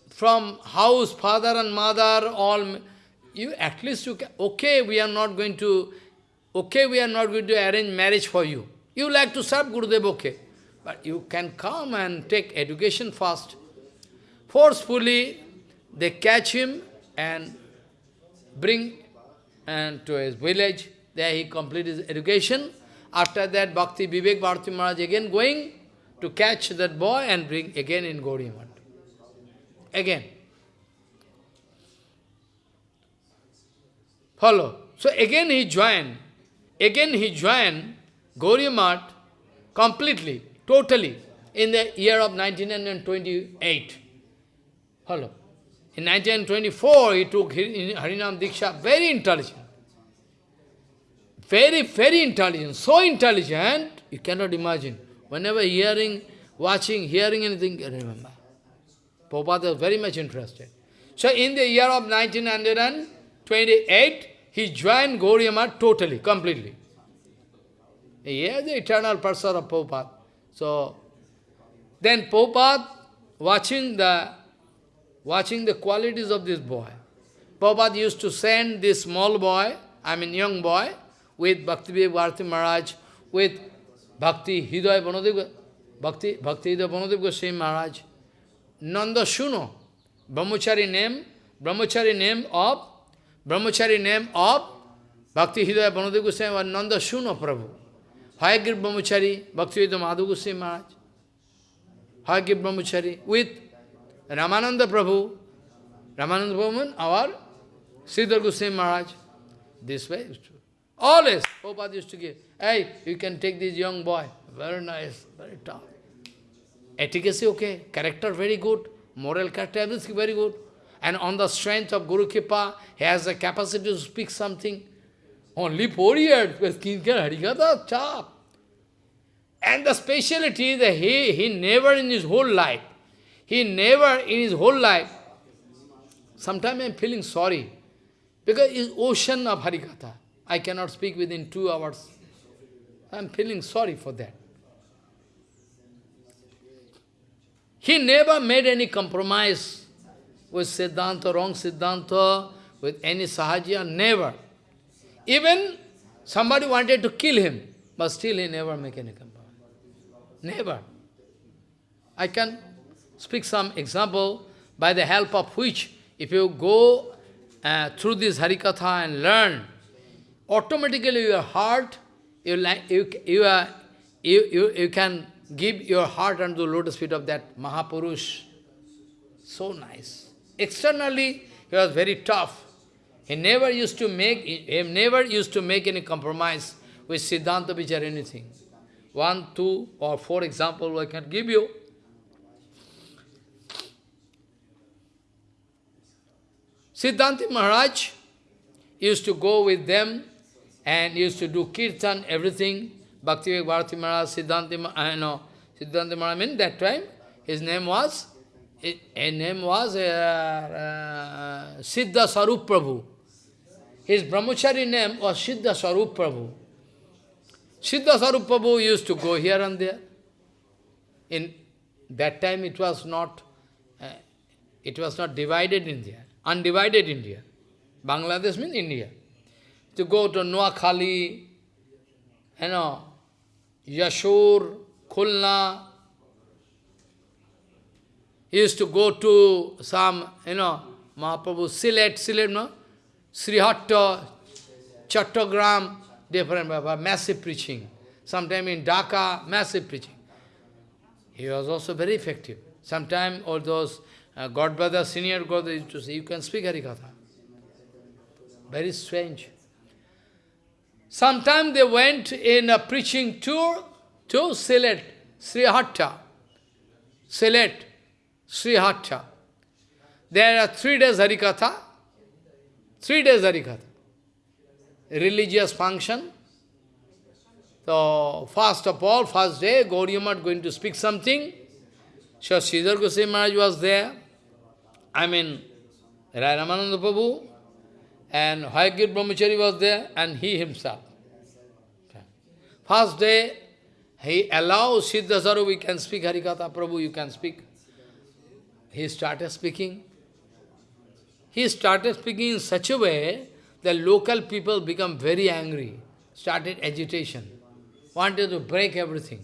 from house, father and mother, all, you at least you can, okay, we are not going to, okay, we are not going to arrange marriage for you. You like to serve Gurudev, okay. But you can come and take education first. Forcefully, they catch him and bring and to his village. There he completed his education. After that, Bhakti Vivek Bharati Maharaj again going to catch that boy and bring again in Gaudiya Again. Follow. So again he joined. Again he joined Gaudiya completely, totally, in the year of 1928. Follow. In 1924, he took Harinam Diksha, very intelligent. Very, very intelligent, so intelligent, you cannot imagine. Whenever hearing, watching, hearing anything, remember. Prabhupada was very much interested. So in the year of 1928, he joined Gauriya totally, completely. He is the eternal person of Prabhupada. So, then Prabhupada, watching the watching the qualities of this boy. Prabhupada used to send this small boy, I mean young boy, with Bhakti Bharati Maharaj, with Bhakti Hridaya Banadev, Bhakti, Bhakti Hridaya Banadev Goswami Maharaj. Nanda Shuno, Brahmachari name, Brahmachari name of, Brahmachari name of Bhakti Hridaya Banadev Goswami was Nanda Shuno Prabhu. Hayagriva Brahmachari, Bhakti Dayita Madhav Goswami Maharaj. Hayagriva Brahmachari with Ramananda Prabhu, Ramananda Prabhu, our Sridhar Goswami Maharaj. This way. Always, Prabhupada oh, used to give, hey, you can take this young boy. Very nice, very tough. Etiquette okay, character very good, moral character, everything very good. And on the strength of Guru Kripa, he has the capacity to speak something. Only four years, because Kinkar Harikatha, chap. And the speciality that he, he never in his whole life, he never in his whole life, sometimes I am feeling sorry, because it's ocean of Harikatha. I cannot speak within two hours. I am feeling sorry for that. He never made any compromise with Siddhanta, wrong Siddhanta, with any Sahaja, never. Even somebody wanted to kill him, but still he never make any compromise. Never. I can speak some example by the help of which, if you go uh, through this Harikatha and learn, automatically your heart, you, you, you, are, you, you, you can give your heart unto the lotus feet of that Mahapurush. So nice. Externally, he was very tough. He never used to make, he never used to make any compromise with Siddhanta Vichar anything. One, two, or four example I can give you. Siddhanta Maharaj used to go with them and used to do kirtan, everything. Bhakti Bharati Maharaj, Siddhanta, I know, Siddhanta Maharaj, in that time, his name was, his, name was uh, uh, Siddha Sarup Prabhu. His brahmachari name was Siddha Sarup Prabhu. Siddha Sarup Prabhu used to go here and there. In that time it was not, uh, it was not divided India, undivided India. Bangladesh means India. To go to Noakhali, you know, Yashur, Khulna. He used to go to some, you know, Mahaprabhu, Silet, Silet, no? Srihatta, Chattogram, different, massive preaching. Sometime in Dhaka, massive preaching. He was also very effective. Sometime all those uh, Godbrother, senior God used to say, you can speak Harikatha. Very strange. Sometime they went in a preaching tour to Silet, Srihatta. Silet, Srihatta. There are three days Harikatha, three days Harikatha. Religious function. So, first of all, first day, Gauriya going to speak something. So, Sridhar Goswami Maharaj was there. I mean, Rai Ramananda Prabhu, and Hayagriva Brahmachari was there, and he himself. First day, he allows Siddha Sarup, we can speak Harikatha, Prabhu, you can speak. He started speaking. He started speaking in such a way that local people become very angry, started agitation, wanted to break everything.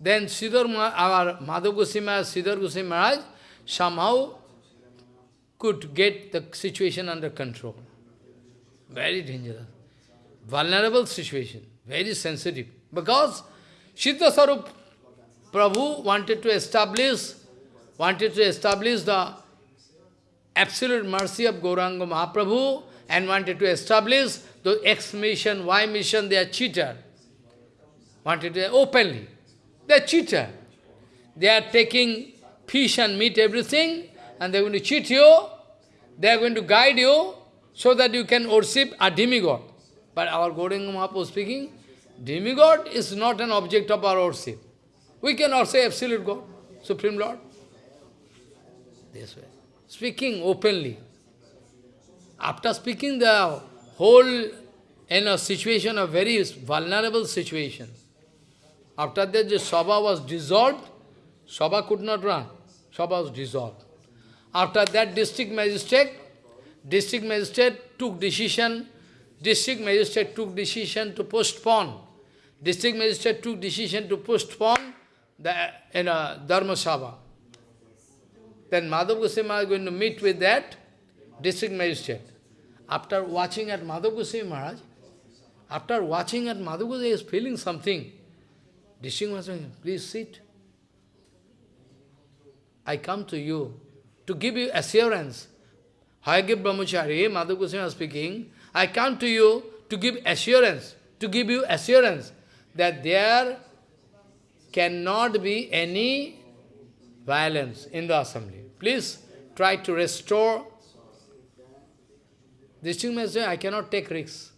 Then Sridhar, our Madhav Goswami, Sridhar Goswami Maharaj somehow could get the situation under control. Very dangerous. Vulnerable situation, very sensitive. Because Siddha Sarup Prabhu wanted to establish, wanted to establish the absolute mercy of Gauranga Mahaprabhu and wanted to establish the X mission, Y mission, they are cheater. Wanted to openly. They are cheater. They are taking fish and meat, everything, and they are going to cheat you. They are going to guide you so that you can worship a demigod. But our Gauranga Mahaprabhu speaking, demigod is not an object of our worship. We cannot say absolute God, Supreme Lord. This way. Speaking openly. After speaking the whole in a situation, a very vulnerable situation. After that, the Sabha was dissolved. Sabha could not run. Sabha was dissolved. After that, district magistrate, district magistrate took decision, district magistrate took decision to postpone. District magistrate took decision to postpone the in a Dharma Sabha. Then Madhav Goswami is going to meet with that district magistrate. After watching at Madhav Goswami Maharaj, after watching at Madhav Goswami is feeling something. District magistrate, please sit. I come to you to give you assurance. Hayagriva Brahmachari, Madhav Goswami speaking, I come to you to give assurance, to give you assurance that there cannot be any violence in the assembly. Please try to restore. District Magistrate, I cannot take risks.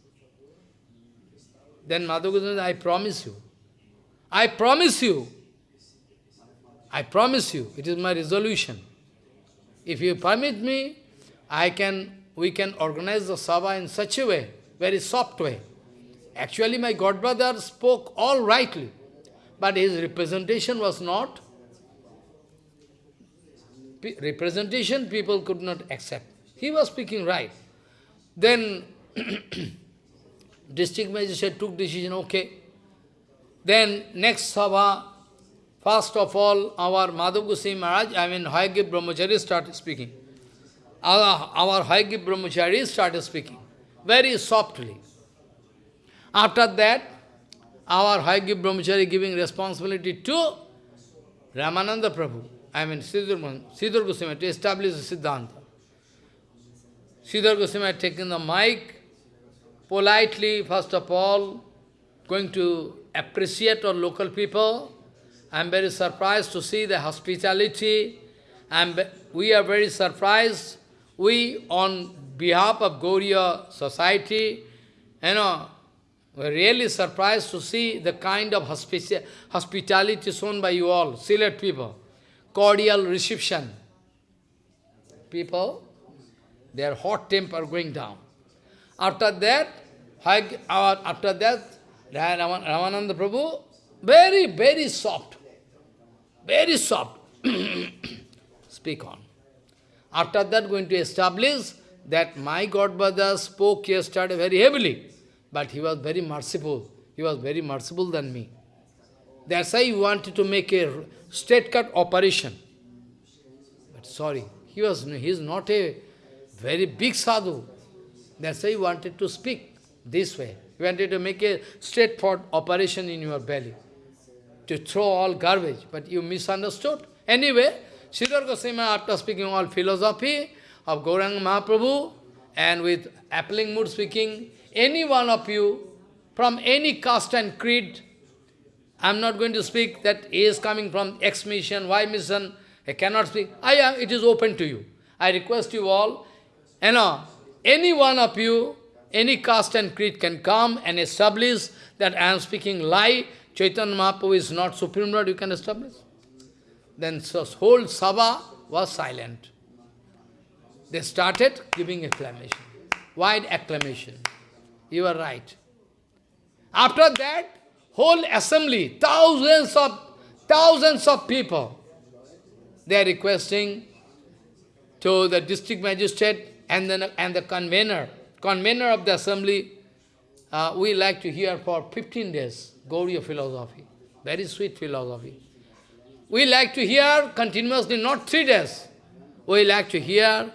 Then Madhav Goswami I promise you. I promise you. I promise you. It is my resolution. If you permit me, I can, we can organize the Sabha in such a way, very soft way. Actually, my godbrother spoke all rightly, but his representation was not, representation people could not accept. He was speaking right. Then, (clears throat) district magistrate took decision, okay, Then next Sabha, first of all, our Madhav Goswami Maharaj, I mean Hayagriva Brahmachari started speaking. Our, our Hayagriva Brahmachari started speaking, very softly. After that, our Hayagriva Brahmachari giving responsibility to Ramananda Prabhu, I mean Sridhar Goswami, to establish Siddhanta. Sridhar Goswami had taken the mic, politely, first of all, going to appreciate our local people. I am very surprised to see the hospitality. And we are very surprised. We, on behalf of Gauriya society, you know, we're really surprised to see the kind of hospitality shown by you all, Silet people. Cordial reception. People, their hot temper going down. After that, after that, Ramananda Prabhu, very, very soft. Very soft. (coughs) Speak on. After that, going to establish that my Godbrother spoke yesterday very heavily, but he was very merciful. He was very merciful than me. That's why he wanted to make a straight cut operation. But sorry, he was he is not a very big sadhu. That's why he wanted to speak this way. He wanted to make a straightforward operation in your belly, to throw all garbage, but you misunderstood. Anyway, Sridhar Goswami, after speaking all philosophy of Gauranga Mahaprabhu, and with appling mood speaking, any one of you, from any caste and creed, I am not going to speak that he is coming from X mission, Y mission, I cannot speak. I am, it is open to you. I request you all, you know, any one of you, any caste and creed can come and establish that I am speaking lie, Chaitanya Mahaprabhu is not Supreme Lord, you can establish. Then so whole Sabha was silent. They started giving acclamation, wide acclamation. You are right. After that, whole assembly, thousands of thousands of people, they are requesting to the district magistrate and, then, and the convener, convener of the assembly, uh, we like to hear for 15 days, Gauriya philosophy, very sweet philosophy. We like to hear continuously, not three days. We like to hear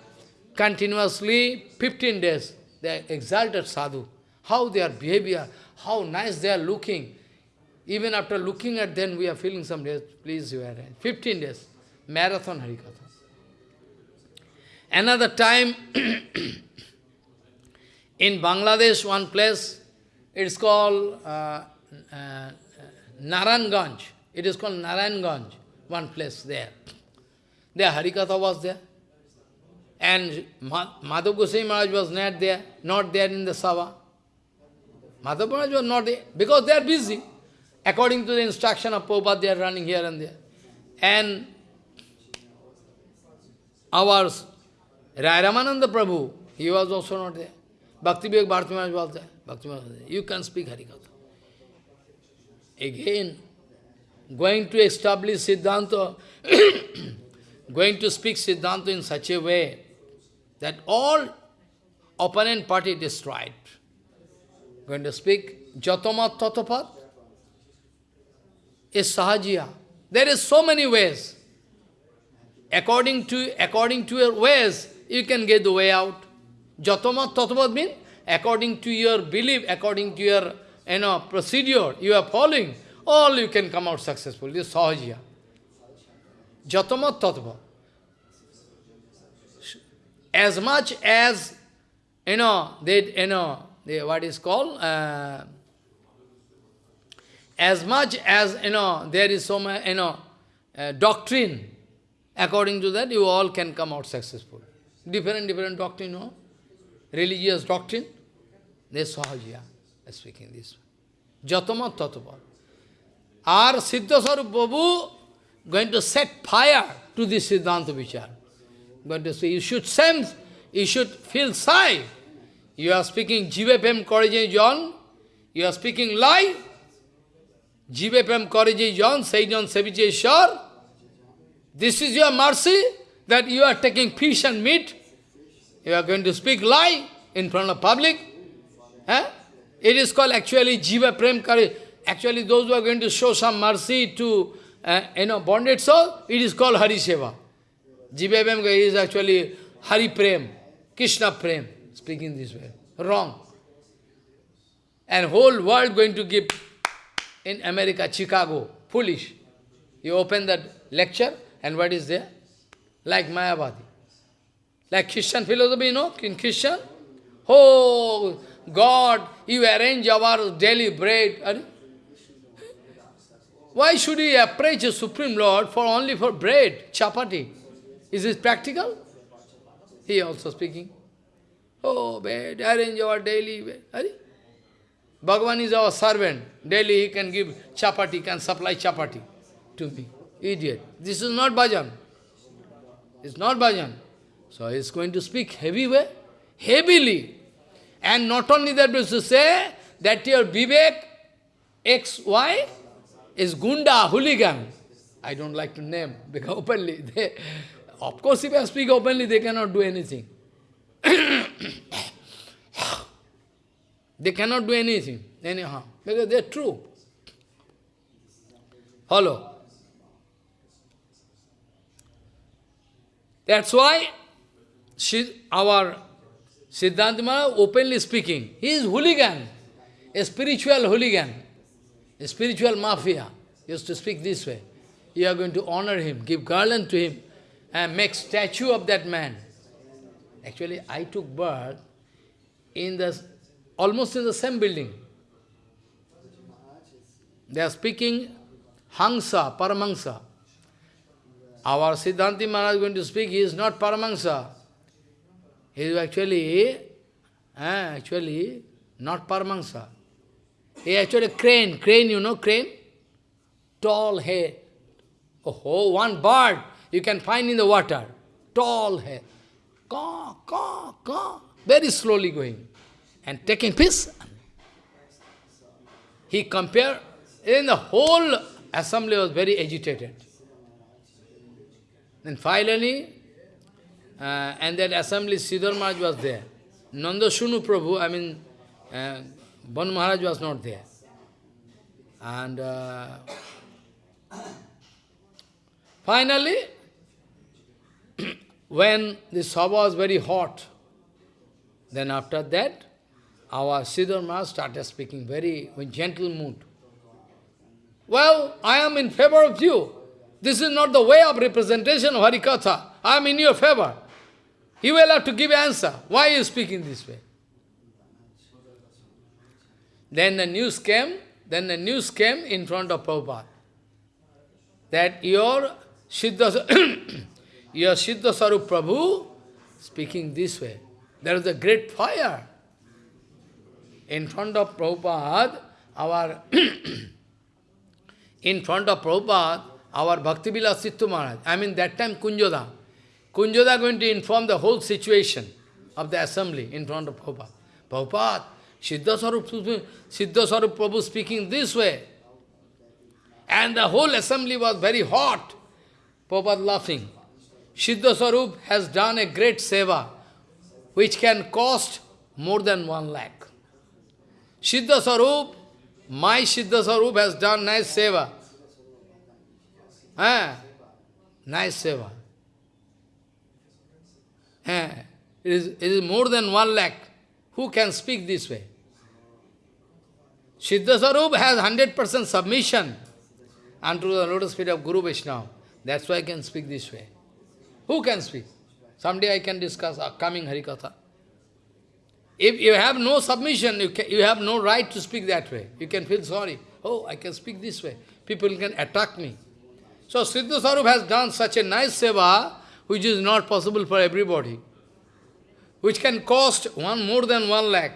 continuously 15 days. They exalted sadhu, how their behavior, how nice they are looking. Even after looking at them, we are feeling some days, please you are right. 15 days, marathon Harikatha. Another time, (clears throat) in Bangladesh, one place, it's called uh, uh, Naranganj. It is called Naranganj, one place there. There Harikatha was there. And Madhav Goswami Maharaj was not there, not there in the Sava. Madhav Maharaj was not there, because they are busy. According to the instruction of Prabhupada, they are running here and there. And our Rai Ramananda Prabhu, he was also not there. Bhakti Vivek Bharati Maharaj was there. Bhakti Maharaj was there. You can speak Harikatha. Again, going to establish Siddhanta, (coughs) going to speak Siddhanta in such a way that all opponent party destroyed. Going to speak Jatamat Tatapat is Sahajiya. There is so many ways. According to, according to your ways, you can get the way out. Jatamat Tatapat means according to your belief, according to your you know, procedure you are following, all you can come out successful. This is Sahajiya. Jatamat. As much as, you know, they, you know, they, what is called, uh, as much as, you know, there is so much, you know, uh, doctrine, according to that, you all can come out successful. Different, different doctrine, no? Religious doctrine. They Sahajiya, speaking this. Jatamat Tatapa. Our Siddha Sarup Babu going to set fire to this Siddhanta Vichar. Going to say, you should sense, you should feel sigh. You are speaking Jivapem Korije John, you are speaking lie. Jivapem Korije John, say John Shar. This is your mercy that you are taking fish and meat. You are going to speak lie in front of public. Eh? It is called actually Jiva Prem Kari. actually those who are going to show some mercy to, uh, you know, bonded soul, it is called Hari Seva. Jivabam is actually Hari Prem, Krishna Prem, speaking this way. Wrong. And whole world going to give in America, Chicago, foolish. You open that lecture, and what is there? Like Mayavadi. Like Christian philosophy, you know, in Christian. Oh, God, you arrange our daily bread. Why should we approach the Supreme Lord for only for bread, chapati? Is this practical? He also speaking. Oh, bread, arrange our daily bread. Bhagavan is our servant. Daily he can give chapati, can supply chapati to me. Idiot. This is not bhajan. It's not bhajan. So he's going to speak heavy way, heavily. And not only that, but to say that your Vivek, X, Y, is Gunda, hooligan. I don't like to name, (laughs) because openly, they, of course if I speak openly, they cannot do anything. (coughs) they cannot do anything, anyhow, because they're true. Follow. That's why she, our Siddhanta Maharaj openly speaking, he is hooligan, a spiritual hooligan, a spiritual mafia. He used to speak this way. You are going to honor him, give garland to him, and make statue of that man. Actually, I took birth in the almost in the same building. They are speaking Hangsa, Paramangsa. Our Siddhanti Maharaj is going to speak, he is not Paramangsa. He is actually, actually not Paramangsa. He actually crane, crane, you know, crane? Tall hair. Oh, one bird you can find in the water. Tall hair. Caw, caw, caw. Very slowly going. And taking piece. He compared, and the whole assembly was very agitated. Then finally, uh, and that assembly, Siddhar Maharaj was there. Nanda Shunu Prabhu, I mean, uh, Ban Maharaj was not there. And uh, finally, (clears throat) when the Sabha was very hot, then after that, our Siddhar Maharaj started speaking very in gentle mood. Well, I am in favor of you. This is not the way of representation of Harikatha. I am in your favor. You will have to give answer. Why you speaking this way? Then the news came, then the news came in front of Prabhupada. That your Siddha, (clears throat) your Siddha Sarup Prabhu speaking this way. There is a great fire. In front of Prabhupada, our (clears throat) in front of Prabhupada, our Bhakti Vilas Tirtha Maharaj, I mean that time Kunjada, Kunjada going to inform the whole situation of the assembly in front of Prabhupada. Prabhupada, Siddha Sarup, Siddha Sarup Prabhu speaking this way. And the whole assembly was very hot. Prabhupada laughing. Siddha Sarup has done a great seva, which can cost more than one lakh. Siddha Sarup, my Siddha Sarup has done nice seva. Ah, nice seva. Eh, it, is, it is more than one lakh. Who can speak this way? Siddhasarup has 100% submission unto the lotus feet of Guru Vaishnava. That's why I can speak this way. Who can speak? Someday I can discuss a coming Harikatha. If you have no submission, you, can, you have no right to speak that way. You can feel sorry. Oh, I can speak this way. People can attack me. So Siddhasarup has done such a nice seva, which is not possible for everybody, which can cost one more than one lakh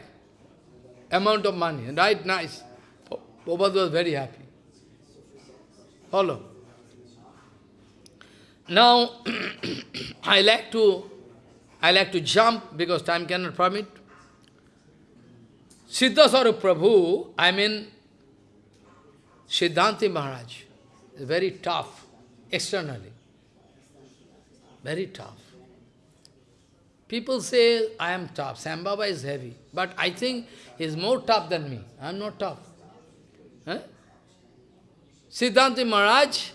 amount of money. Right, nice. Prabhupada was very happy. Follow. Now, (coughs) I like to, I like to jump because time cannot permit. Siddhasarup Prabhu, I mean Siddhanti Maharaj, is very tough externally. Very tough. People say, I am tough, Sambhava is heavy. But I think he is more tough than me. I am not tough. Huh? Siddhanta Maharaj,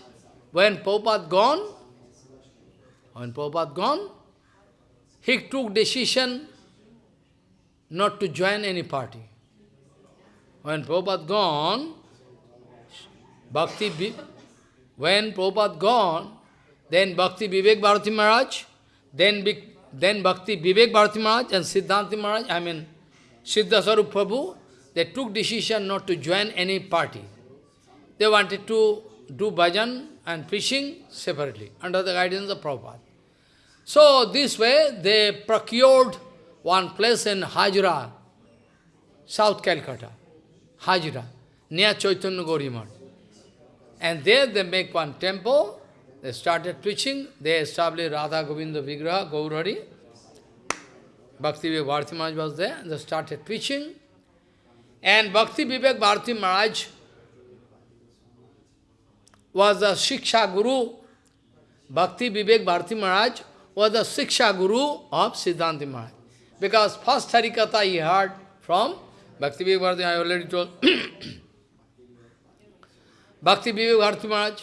when Prabhupada gone, when Prabhupada gone, he took decision not to join any party. When Prabhupada gone, Bhakti, when Prabhupada gone, then Bhakti Vivek Bharati Maharaj, then, then Bhakti Vivek Bharati Maharaj and Siddhanta Maharaj, I mean Siddha Sarup Prabhu, they took decision not to join any party. They wanted to do bhajan and preaching separately, under the guidance of Prabhupada. So this way, they procured one place in Hajra, South Calcutta, Hajra, near Chaitanya Gauri And there they make one temple, they started preaching, they established Radha Govinda Vigraha, Gaurari. Bhakti Vivek Bharati Maharaj was there, they started preaching. And Bhakti Vivek Bharati Maharaj was the Shiksha Guru. Bhakti Vivek Bharati Maharaj was the Shiksha Guru of Siddhanta Maharaj. Because first Harikatha he heard from Bhakti Vivek Bharati, I already told. (coughs) Bhakti Vivek Bharati Maharaj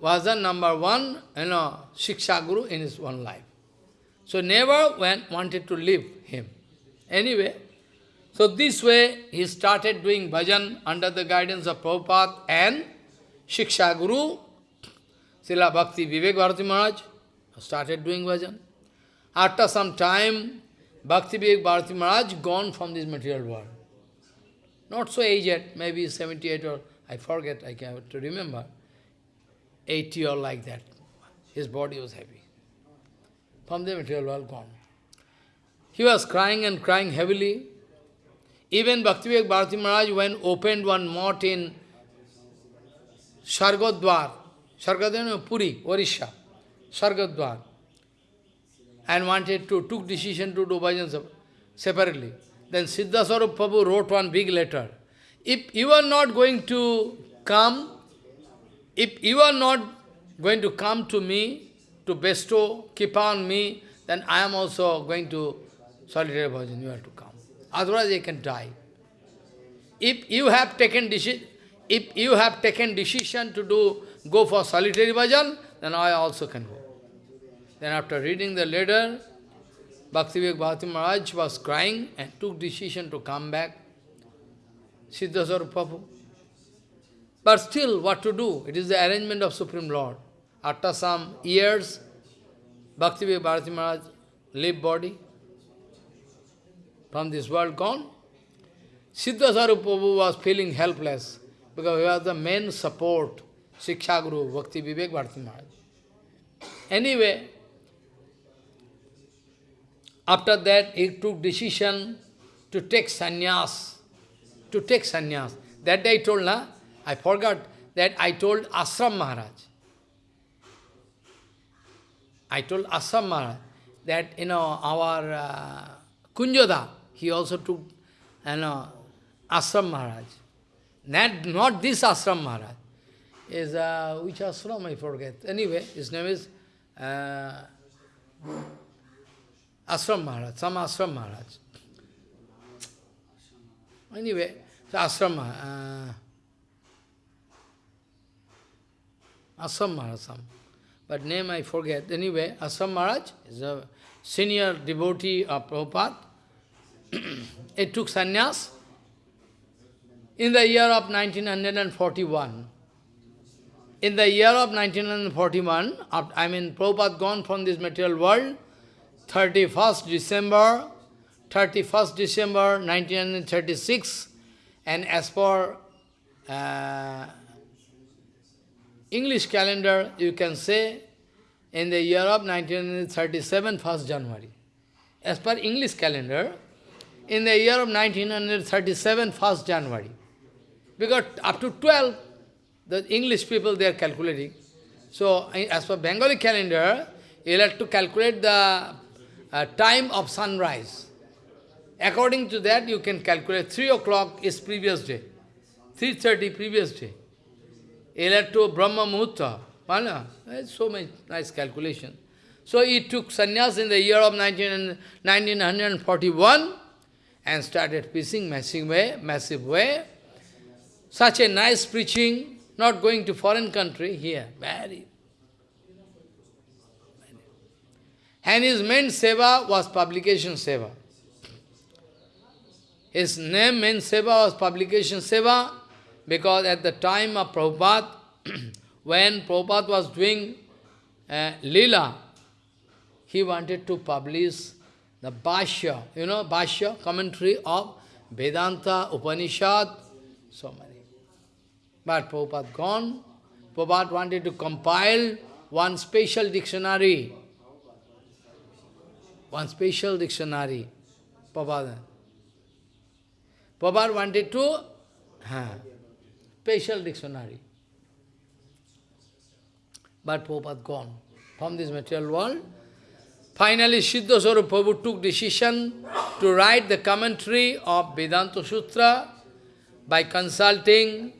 was the number one, you know, Shiksha Guru in his one life. So never went, wanted to leave him. Anyway, so this way he started doing bhajan under the guidance of Prabhupada and Shiksha Guru, Srila Bhakti Vivek Bharati Maharaj, started doing bhajan. After some time, Bhakti Vivek Bharati Maharaj gone from this material world. Not so aged, maybe 78 or, I forget, I can't remember, 80 or like that. His body was heavy. From the material world gone. He was crying and crying heavily. Even Bhaktivivek Bharati Maharaj, when opened one mott in Swargadwar, Swargadwar, Puri, Orisha, Swargadwar, and wanted to, took decision to do bhajan separately. Then Siddhasarup Prabhu wrote one big letter. If you are not going to come, if you are not going to come to me, to bestow, keep on me, then I am also going to solitary bhajan, you have to come. Otherwise I can die. If you have taken decision, if you have taken decision to do go for solitary bhajan, then I also can go. Then after reading the letter, Bhaktivivek Bharati Maharaj was crying and took decision to come back. Siddha Sarup Prabhu. But still, what to do? It is the arrangement of Supreme Lord. After some years, Bhaktivivek Bharati Maharaj leave body from this world gone. Siddha Sarup Prabhu was feeling helpless because he was the main support, Shiksha Guru, Bhakti Vivek Bharati Maharaj. Anyway, after that, he took decision to take sannyas, to take sannyas. That day I told, na, I forgot that I told Ashram Maharaj. I told Ashram Maharaj that, you know, our uh, Kunjada, he also took, you know, Ashram Maharaj. Not, not this Ashram Maharaj. Is, uh, which ashram I forget. Anyway, his name is uh, Maharaj, some Ashram Maharaj. Anyway, so Ashram uh, Ashram Maharaj. But name I forget. Anyway, Ashram Maharaj is a senior devotee of Prabhupada. (clears throat) he took sannyas in the year of 1941. In the year of 1941, I mean, Prabhupada gone from this material world, 31st December, 31st December 1936, and as per uh, English calendar, you can say in the year of 1937, 1st January. As per English calendar, in the year of 1937, 1st January. Because up to 12, the English people, they are calculating. So, as per Bengali calendar, you have to calculate the uh, time of sunrise. According to that, you can calculate 3 o'clock is previous day, 3.30 previous day. To Brahma. It's so much nice calculation. So he took sannyas in the year of 19, 1941 and started preaching massive way, massive way. Such a nice preaching, not going to foreign country, here, very. And his main seva was publication seva. His name, main seva was publication seva, because at the time of Prabhupada, (clears throat) when Prabhupada was doing uh, Lila, he wanted to publish the Bhashya, you know, Bhashya, commentary of Vedanta, Upanishad, so many. But Prabhupada gone. Prabhupada wanted to compile one special dictionary. One special dictionary. Prabhupada. Prabhupada wanted to, huh, special dictionary. But Prabhupada gone from this material world. Finally, Siddha Swarup Prabhu took decision to write the commentary of Vedanta Sutra by consulting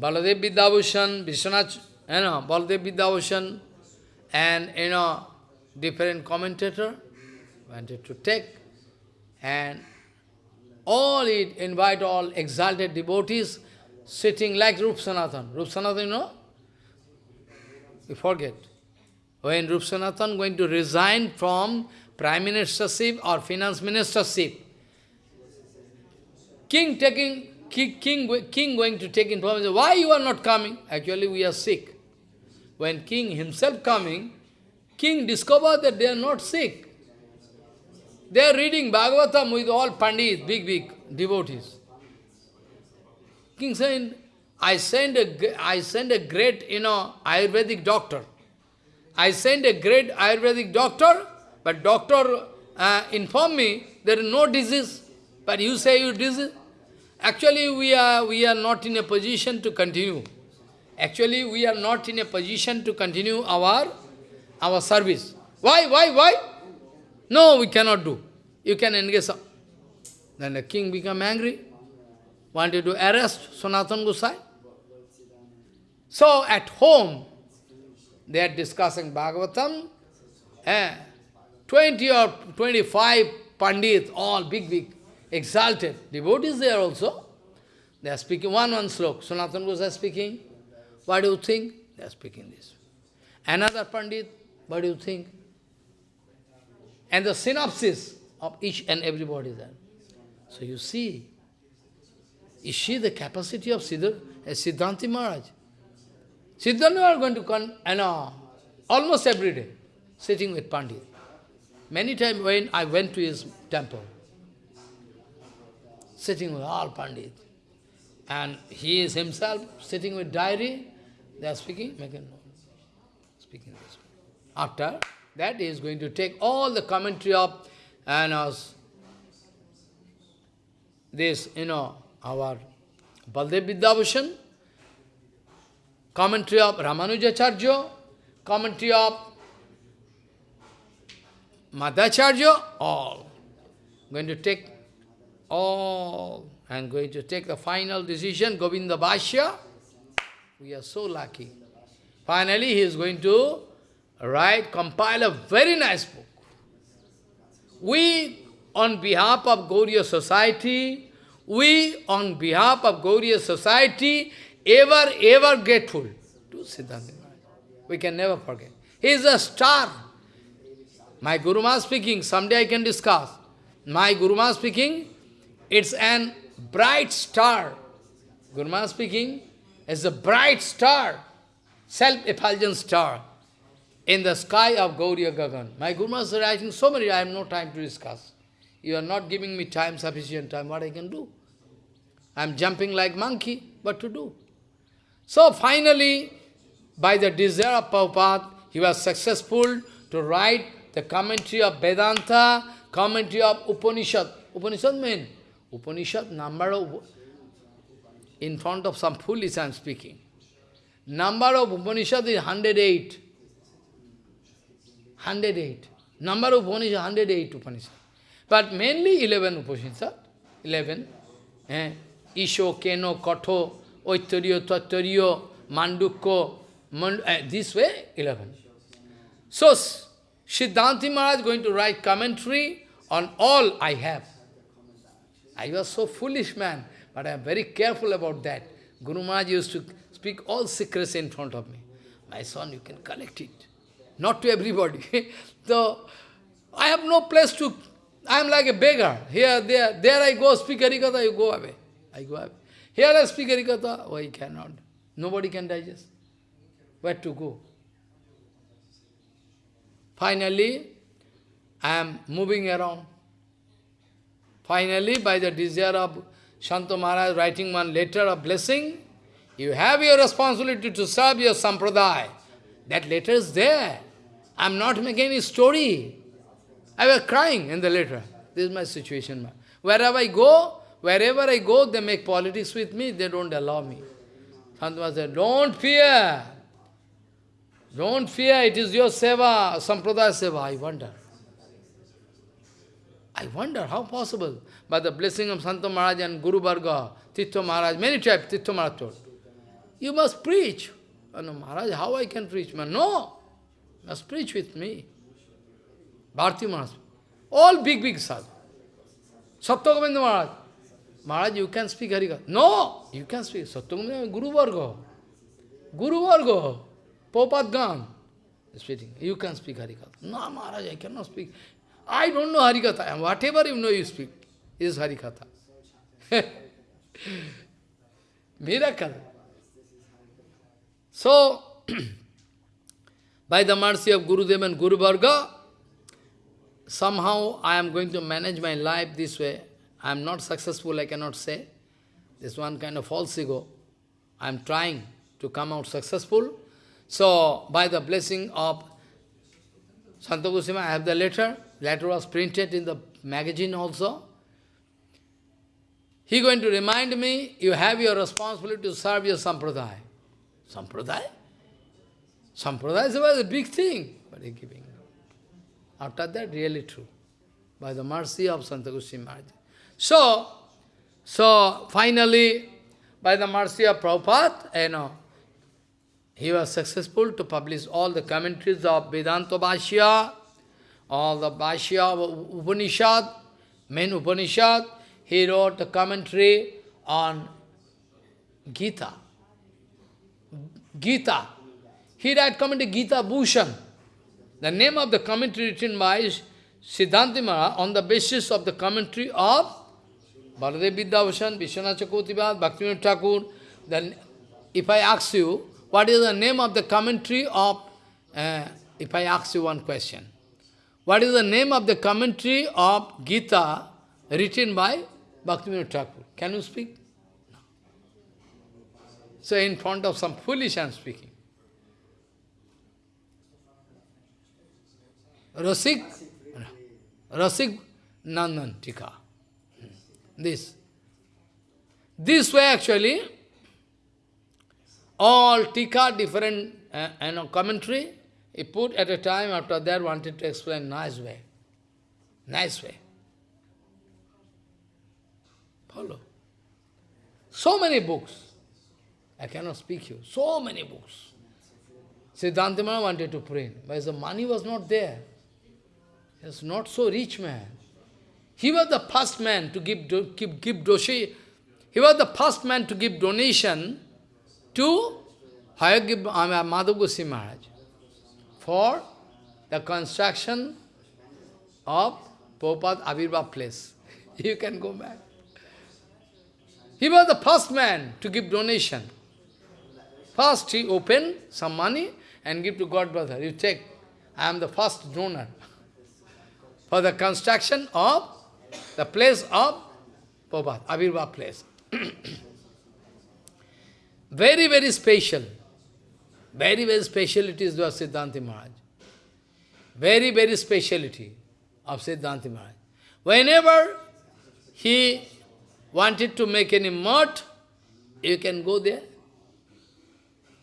Baladev Vidyabhushan, Vishwanath, you know, Baladev Vidyabhushan, and, you know, different commentator wanted to take, and all it invite all exalted devotees sitting like Rup Sanatan. Rup Sanatan, you know? You forget. When Rup Sanatan going to resign from prime ministership or finance ministership, king taking king, king going to take information, why you are not coming? Actually, we are sick. When king himself coming, king discovered that they are not sick. They are reading Bhagavatam with all pandits, big, big devotees. King said, I send a, I send a great, you know, Ayurvedic doctor. I send a great Ayurvedic doctor, but doctor uh, informed me there is no disease. But you say you disease. Actually, we are, we are not in a position to continue. Actually, we are not in a position to continue our, our service. Why, why, why? No, we cannot do. You can engage. Then the king become angry, wanted to arrest Sanatan Gosai. So at home, they are discussing Bhagavatam, eh, 20 or 25 pandits, all big, big, exalted. Devotees there also. They are speaking one, one slok. Sanatan Gosai speaking. What do you think? They are speaking this. Another pandit, what do you think? And the synopsis of each and everybody there. So you see, is she the capacity of Siddhar, uh, Siddhanti Maharaj? Siddhanti are going to come, uh, almost every day, sitting with Pandit. Many times when I went to his temple, sitting with all Pandit, and he is himself sitting with diary, they are speaking, making speaking this. After that, he is going to take all the commentary of and uh, this, you know, our Baladev Vidyabhushan, commentary of Ramanujacharya, commentary of Madhvacharya, all. Going to take all, and going to take the final decision, Govinda Bhashya. We are so lucky. Finally, he is going to write, compile a very nice book. We, on behalf of Gauriya society, we, on behalf of Gauriya society, ever, ever grateful to Siddhanta We can never forget. He is a star. My Guru Maharaj speaking, someday I can discuss. My Guru Maharaj speaking, it's an bright star. Guru Maharaj speaking, is a bright star, self-effulgent star in the sky of Gauriya Gagan. My Guru Maharaj is writing so many, I have no time to discuss. You are not giving me time, sufficient time, what I can do? I am jumping like monkey, what to do? So finally, by the desire of Prabhupada, he was successful to write the commentary of Vedanta, commentary of Upanishad. Upanishad means, Upanishad number of, in front of some foolish I am speaking. Number of Upanishad is 108. 108. Number of Upanishad, 108 Upanishad. But mainly 11 Upanishad. 11. Eh? Isho, Keno, Katho, Oittaryo, Tattaryo, Mandukko, Mand eh, this way, 11. So, Siddhanti Maharaj is going to write commentary on all I have. I was so foolish man, but I am very careful about that. Guru Maharaj used to speak all secrets in front of me. My son, you can collect it. Not to everybody. (laughs) so, I have no place to, I am like a beggar. Here, there, there I go, speak Harikatha, you go away. I go up. Here I speak Harikatha, oh, oh I cannot. Nobody can digest. Where to go? Finally, I am moving around. Finally, by the desire of Shanta Maharaj writing one letter of blessing, you have your responsibility to serve your sampradaya. That letter is there. I am not making any story. I was crying in the letter. This is my situation. Wherever I go, wherever I go, they make politics with me, they don't allow me. Santama said, don't fear. Don't fear, it is your seva, sampradaya seva. I wonder. I wonder how possible. By the blessing of Santa Maharaj and Guru Varga, Titto Maharaj, many times Titto Maharaj told, you must preach. No, Maharaj, how I can preach? Man, no, you must preach with me. Bharti Maharaj, all big, big sadhu. Satyagovinda Maharaj, Maharaj, you can speak Harikatha. No, you can speak. Satyagovinda Guru Varga. Guru Varga. Popat Gan. Speaking. You can speak Harikatha. No, Maharaj, I cannot speak. I don't know Harikatha. Whatever you know, you speak is Harikatha. (laughs) Miracle. So, (clears throat) by the mercy of Gurudev and Guru Varga, somehow I am going to manage my life this way. I am not successful, I cannot say. This one kind of false ego. I am trying to come out successful. So, by the blessing of Santa Goswami, I have the letter. Letter was printed in the magazine also. He going to remind me, you have your responsibility to serve your sampradaya. Sampradaya? Sampradaya is a big thing, but he giving. After that, really true. By the mercy of Santa Goswami Maharaj. So, so finally, by the mercy of Prabhupada, you know, he was successful to publish all the commentaries of Vedanta Bhashya, all the Bhashya of Upanishad, main Upanishad. He wrote a commentary on Gita. Gita. He wrote commentary Gita Bhushan. The name of the commentary written by Siddhanta Maharaj on the basis of the commentary of Baladev Vidyabhushan, Vishwanath Chakravartipad, Bhaktivinoda Thakur. Then, if I ask you, what is the name of the commentary of, uh, if I ask you one question, what is the name of the commentary of Gita written by Bhaktivinoda Thakur? Can you speak? No. So in front of some foolish I am speaking. Rasik, Rasik Ranjan Tika. This. This way actually, all tika, different uh, you know, commentary, he put at a time, after that wanted to explain nice way. Nice way. Follow. So many books. I cannot speak you. So many books. Siddhanta wanted to print, but the money was not there. He was not so rich man. He was the first man to give, give, give doshi. He was the first man to give donation to Hayagriva uh, Maharaj for the construction of Prabhupada Avirbhav place. (laughs) you can go back. He was the first man to give donation. First he opened some money and give to God brother. You take, I am the first donor (laughs) for the construction of the place of Prabhupada, Avirbhav place. (clears throat) very, very special. Very, very speciality is the Siddhanti Maharaj. Very, very speciality of Siddhanti Maharaj. Whenever he wanted to make any mart, you can go there.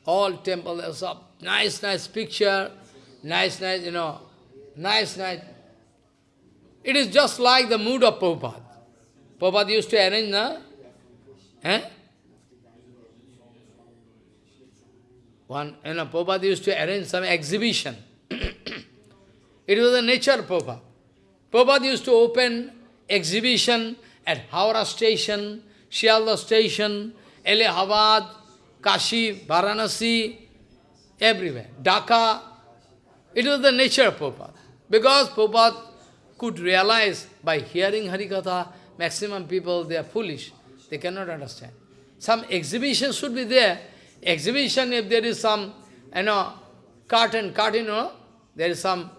All temples of nice, nice picture, nice, nice, you know, nice, nice. It is just like the mood of Prabhupada. Prabhupada used to arrange, na? Eh? One, you know, Prabhupada used to arrange some exhibition. (coughs) it was the nature of Prabhupada. Prabhupada used to open exhibition at Howrah station, Shialda station, Allahabad, Kashi, Varanasi, everywhere. Dhaka. It was the nature of Prabhupada. Because Prabhupada could realize by hearing Harikatha, maximum people, they are foolish. They cannot understand. Some exhibition should be there. Exhibition, if there is some, you know, cartoon, cartoon, know, there is some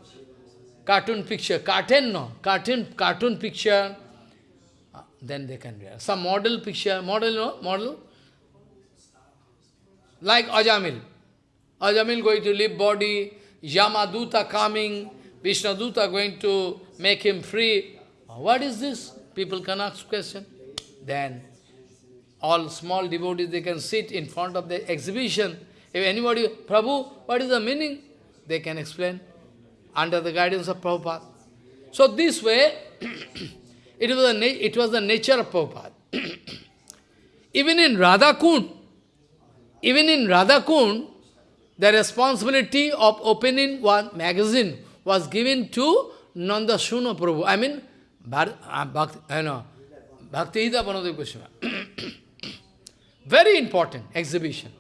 cartoon picture, cartoon, no, cartoon, cartoon picture, uh, then they can realize. Some model picture, model, no, model, like Ajamil. Ajamil going to leave body, Yamaduta coming, Vishnuduta going to make him free. What is this? People can ask question. Then all small devotees, they can sit in front of the exhibition. If anybody, Prabhu, what is the meaning? They can explain under the guidance of Prabhupada. So this way, (clears throat) it, was the it was the nature of Prabhupada. (clears throat) Even in Radha Kund, even in Radha Kund, the responsibility of opening one magazine was given to Nanda Shuna Prabhu. I mean, uh, Bhakti, you know, Bhakti Panadev Goswami. (coughs) Very important exhibition.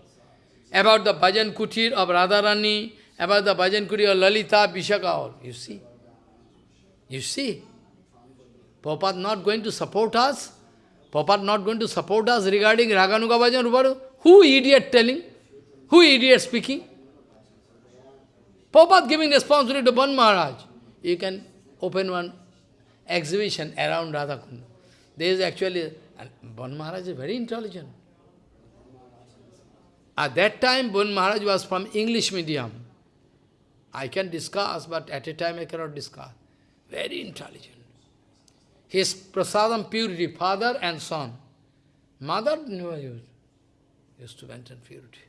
About the Bhajan Kutir of Radharani, about the Bhajan Kutir of Lalita, Vishaka, all. You see? You see? Prabhupada not going to support us? Prabhupada not going to support us regarding Raganuga Bhajan Ruparu? Who idiot telling? Who idiot speaking? Prabhupada giving responsibility to Ban Maharaj. You can open one exhibition around Radhakunda. There is actually, Ban Maharaj is very intelligent. At that time, Bon Maharaj was from English medium. I can discuss, but at a time I cannot discuss. Very intelligent. His prasadam purity, father and son. Mother never used, used to maintain purity.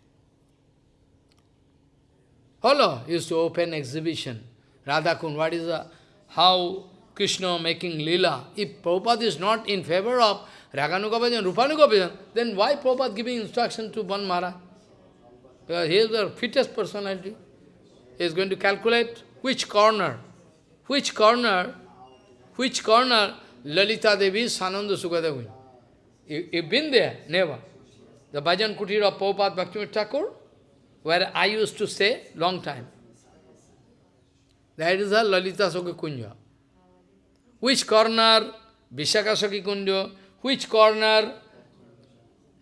Hello, used to open exhibition. Radha Radhakund, what is the, how Krishna making lila. If Prabhupada is not in favor of Raganuga Bhajan, Rupanuga Bhajan, then why Prabhupada giving instruction to Maharaj? Because he is the fittest personality. He is going to calculate which corner, which corner, which corner Lalita Devi is Sananda Sukadeva. You, you've been there? Never. The Bhajan Kutir of Prabhupada Bhaktivinoda Thakur, where I used to stay long time. That is the Lalita Sukha Kunja. Which corner, Vishakasaki Kunja, which corner,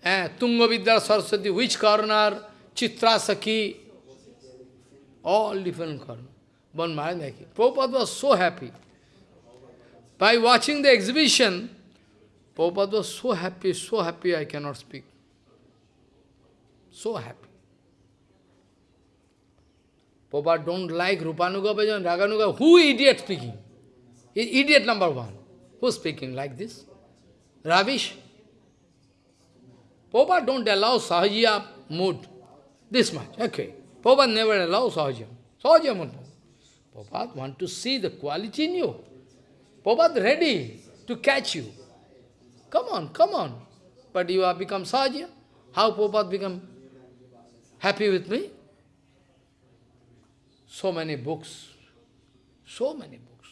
eh, Tunga Vidya Saraswati, which corner, Chitra Saki, all different corners. One Maharaj Prabhupada was so happy. By watching the exhibition, Prabhupada was so happy, so happy I cannot speak. So happy. Prabhupada don't like Rupanuga Bhajan, Raganuga. Who idiot speaking? Idiot number one. Who's speaking like this? Ravish. Prabhupada don't allow Sahajiya mood. This much. Okay. Prabhupada never allows Sahajiya. Sahajiya mood. Prabhupada want to see the quality in you. Prabhupada ready to catch you. Come on, come on. But you have become Sahajiya. How Prabhupada become happy with me? So many books. So many books.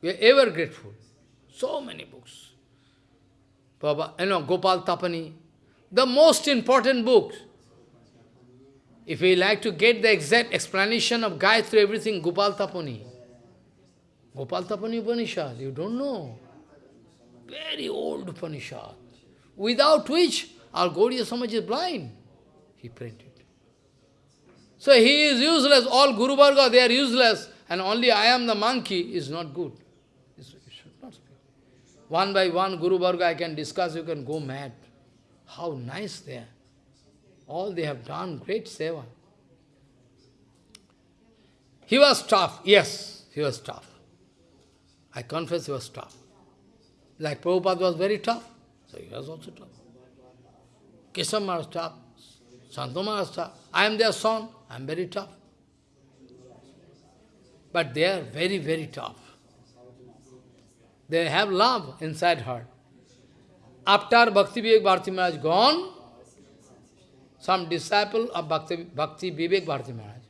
We are ever grateful. So many books. Baba, you know, Gopal Tapani, the most important books. If we like to get the exact explanation of Gayatri, everything, Gopal Tapani. Gopal Tapani Upanishad, you don't know. Very old Upanishad. Without which, our Gaudiya Samaj is blind. He printed. So he is useless, all Guru Varga, they are useless, and only I am the monkey is not good. One by one, Guru Varga, I can discuss, you can go mad. How nice they are. All they have done, great seva. He was tough, yes, he was tough. I confess he was tough. Like Prabhupada was very tough, so he was also tough. Kesam was tough, Santoma was tough. I am their son, I am very tough. But they are very, very tough. They have love inside heart. After Bhakti Vivek Bharati Maharaj gone, some disciple of Bhakti, Bhakti Vivek Bharati Maharaj,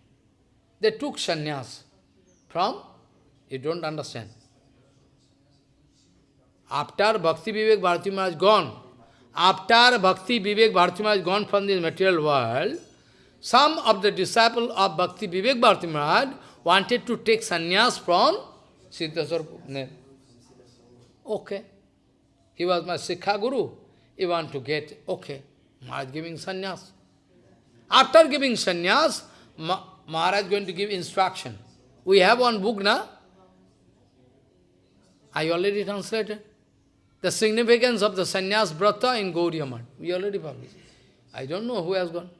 they took sannyas from, you don't understand. After Bhakti Vivek Bharati Maharaj gone, after Bhakti Vivek Bharati Maharaj gone from this material world, some of the disciples of Bhakti Vivek Bharati Maharaj wanted to take sannyas from Siddha Sarup. Okay. He was my Shiksha Guru. He want to get, okay, Maharaj giving sannyas. After giving sannyas, Ma Maharaj going to give instruction. We have one book now. I already translated. The significance of the sannyas brata in Gaudiya We already published. I don't know who has gone.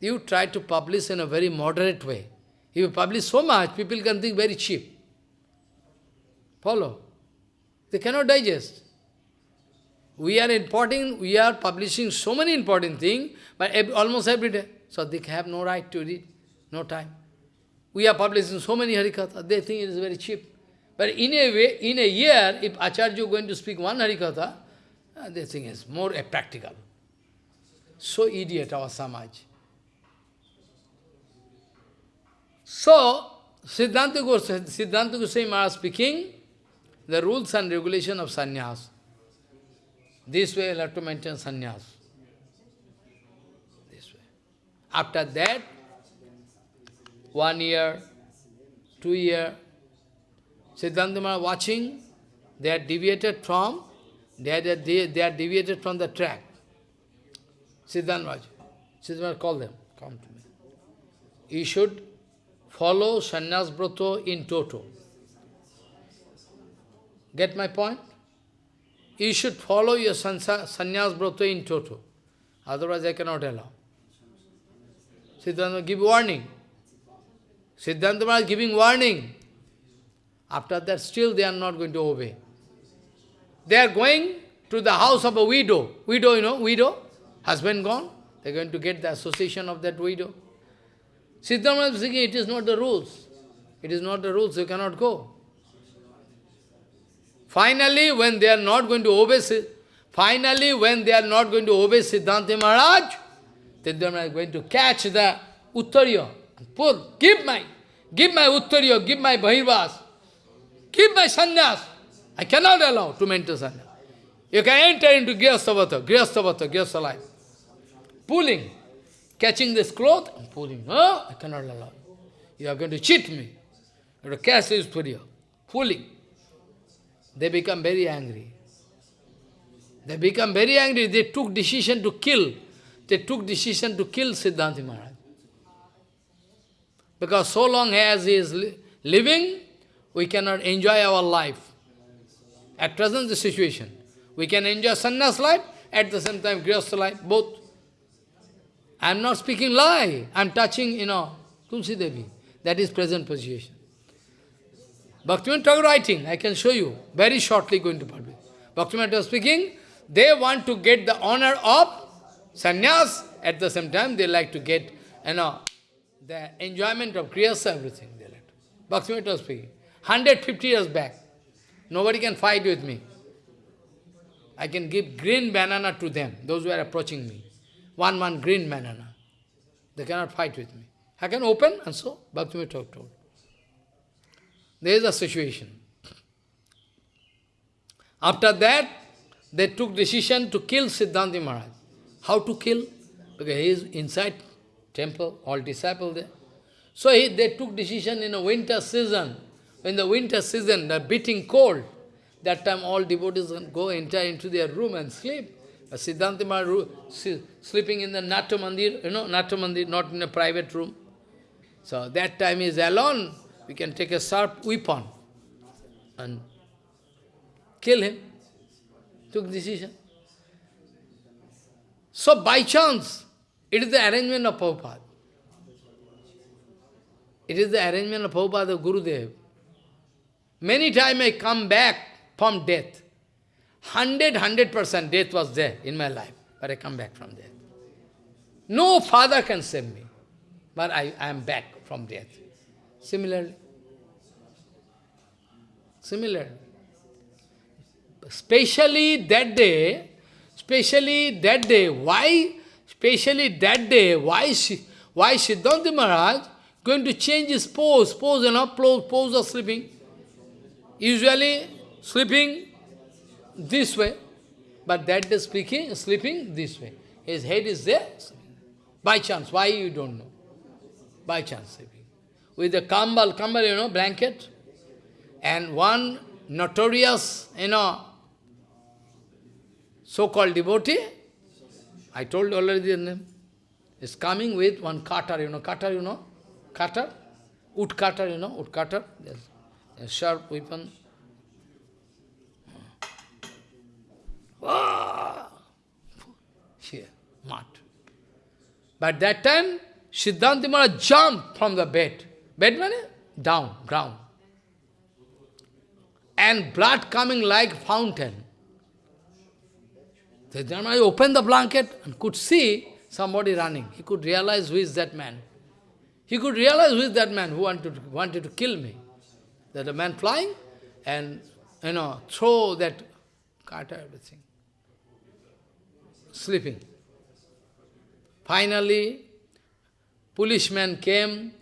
You try to publish in a very moderate way. If you publish so much, people can think very cheap. Follow. They cannot digest. We are importing, we are publishing so many important things, but every, almost every day. So they have no right to read, no time. We are publishing so many Harikatha, they think it is very cheap. But in a way, in a year, if Acharya is going to speak one Harikatha, uh, they think it's more practical. So idiot our Samaj. So, Siddhanta Goswami, Siddhanta Goswami Maharaj speaking, the rules and regulation of sannyas. This way you have to maintain sannyas. This way. After that, one year, two year, Siddhanta Maharaj watching, they are deviated from, they are, they are deviated from the track. Siddhanta Maharaj, Siddhanta Maharaj call them, come to me. You should follow sannyas brata in toto. Get my point? You should follow your sannyas brata in toto. Otherwise I cannot allow. Siddhanta give warning. Siddhanta Maharaj giving warning. After that, still they are not going to obey. They are going to the house of a widow. Widow, you know, widow, husband gone. They are going to get the association of that widow. Siddhartha is saying, it is not the rules. It is not the rules, you cannot go. Finally, when they are not going to obey, finally, when they are not going to obey Siddhanta Maharaj, Siddhanta is going to catch the Uttariya pull, give my, give my Uttariya, give my Bahirvas, give my sannyas. I cannot allow to maintain sannyas. You can enter into Grihasthavata, Grihasthavata, Grihastha. Pulling, catching this cloth and pulling. No, I cannot allow. You are going to cheat me. You have to catch this Uttariya, pulling. They become very angry. They become very angry. They took decision to kill. They took decision to kill Siddhanta Maharaj. Because so long as he is li living, we cannot enjoy our life. At present, the situation. We can enjoy sannyas life, at the same time, grihastha life, both. I am not speaking lie. I am touching, you know, Tulsi Devi. That is present position. Bhaktivinoda Thakur writing, I can show you, very shortly going to publish. Bhaktivinoda Thakur speaking, they want to get the honor of sannyas, at the same time they like to get, you know, the enjoyment of kriyasa, everything they like. Bhaktivinoda Thakur speaking, 150 years back, nobody can fight with me. I can give green banana to them, those who are approaching me. One, one green banana. They cannot fight with me. I can open, and so Bhaktivinoda Thakur told. There is a situation. After that, they took decision to kill Siddhanta Maharaj. How to kill? Because he is inside temple, all disciples there. So he, they took decision in a winter season. In the winter season, the beating cold, that time all devotees go enter into their room and sleep. Siddhanta Maharaj sleeping in the Natya Mandir, you know, Natya Mandir, not in a private room. So that time is alone we can take a sharp weapon and kill him. Took decision. So by chance, it is the arrangement of Prabhupada. It is the arrangement of Prabhupada, Gurudev. Many times I come back from death. Hundred, hundred percent death was there in my life, but I come back from death. No father can save me, but I, I am back from death. Similarly, similarly, especially that day, especially that day, why, especially that day, why, why Siddhanta Maharaj going to change his pose, pose, you know, pose, pose of sleeping. Usually sleeping this way, but that day speaking, sleeping this way. His head is there, by chance. Why you don't know? By chance sleeping. With the kambal, kambal, you know, blanket, and one notorious, you know, so-called devotee, I told already the name, is coming with one cutter, you know, cutter, you know, cutter, wood cutter, you know, wood cutter, yes, a sharp weapon. Ah! Here, mud. But that time, Siddhanta Maharaj jumped from the bed. Bed means down, ground. And blood coming like fountain. Siddhanta Maharaj opened the blanket and could see somebody running. He could realize who is that man. He could realize who is that man who wanted to, wanted to kill me. That a man flying and, you know, throw that kata, everything. Sleeping. Finally, policeman came,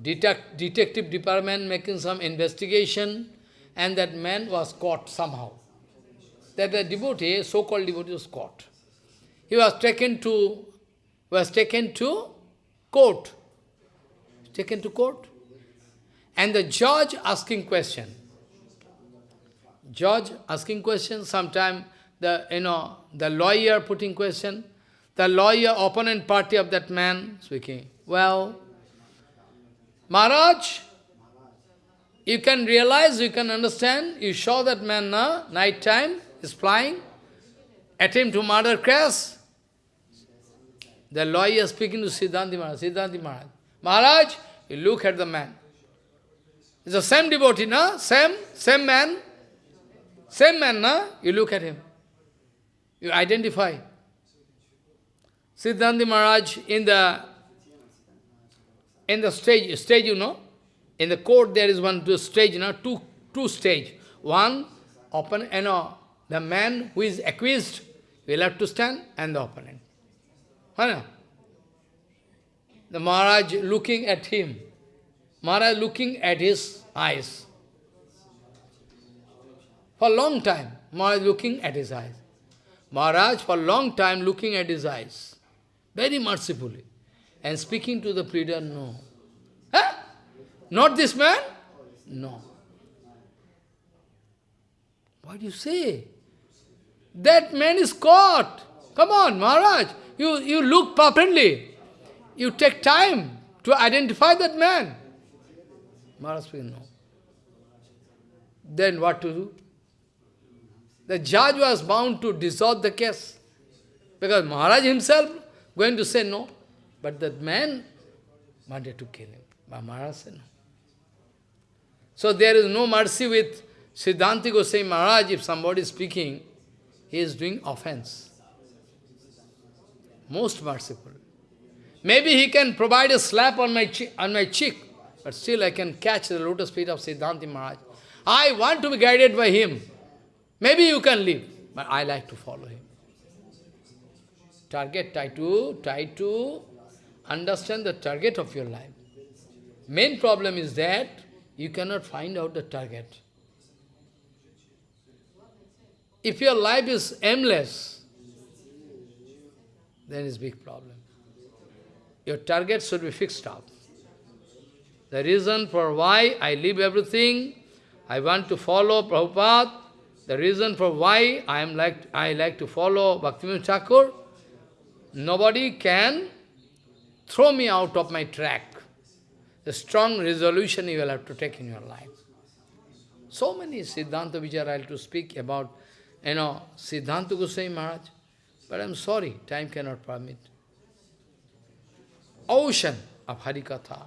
detect, detective department making some investigation, and that man was caught somehow. That the devotee, so-called devotee was caught. He was taken to was taken to court. Taken to court. And the judge asking question. Judge asking question, sometime the you know the lawyer putting question, the lawyer opponent party of that man speaking. Well, Maharaj, you can realize, you can understand, you saw that man na, night time is flying, attempt to murder Crash. The lawyer speaking to Siddhanti Maharaj, Siddhanti Maharaj. Maharaj, you look at the man. It's the same devotee, na? Same, same man. Same man, na? You look at him. You identify. Siddhanti Maharaj in the in the stage, stage, you know, in the court there is one stage, you know, two two stage. One open, you know, the man who is accused will have to stand and the opponent. The Maharaj looking at him, Maharaj looking at his eyes. For a long time, Maharaj looking at his eyes. Maharaj for a long time looking at his eyes, very mercifully, and speaking to the pleader, no. Huh? Not this man? No. What do you say? That man is caught. Come on, Maharaj. You, you look properly. You take time to identify that man. Maharaj said, no. Then what to do? The judge was bound to dissolve the case. Because Maharaj himself going to say no. But that man wanted to kill him. But Maharaj said no. So there is no mercy with Siddhanti Goswami Maharaj if somebody is speaking, he is doing offense most merciful. Maybe he can provide a slap on my, on my cheek, but still I can catch the lotus feet of Siddhanti Maharaj. I want to be guided by him. Maybe you can live, but I like to follow him. Target, try to, try to understand the target of your life. Main problem is that you cannot find out the target. If your life is aimless, then it's big problem. Your target should be fixed up. The reason for why I leave everything, I want to follow Prabhupada, the reason for why I am like I like to follow Bhaktivinoda Thakur, nobody can throw me out of my track. The strong resolution you will have to take in your life. So many Siddhanta Vichara I have to speak about, you know, Siddhanta Goswami Maharaj. But I'm sorry, time cannot permit. Ocean of Harikatha.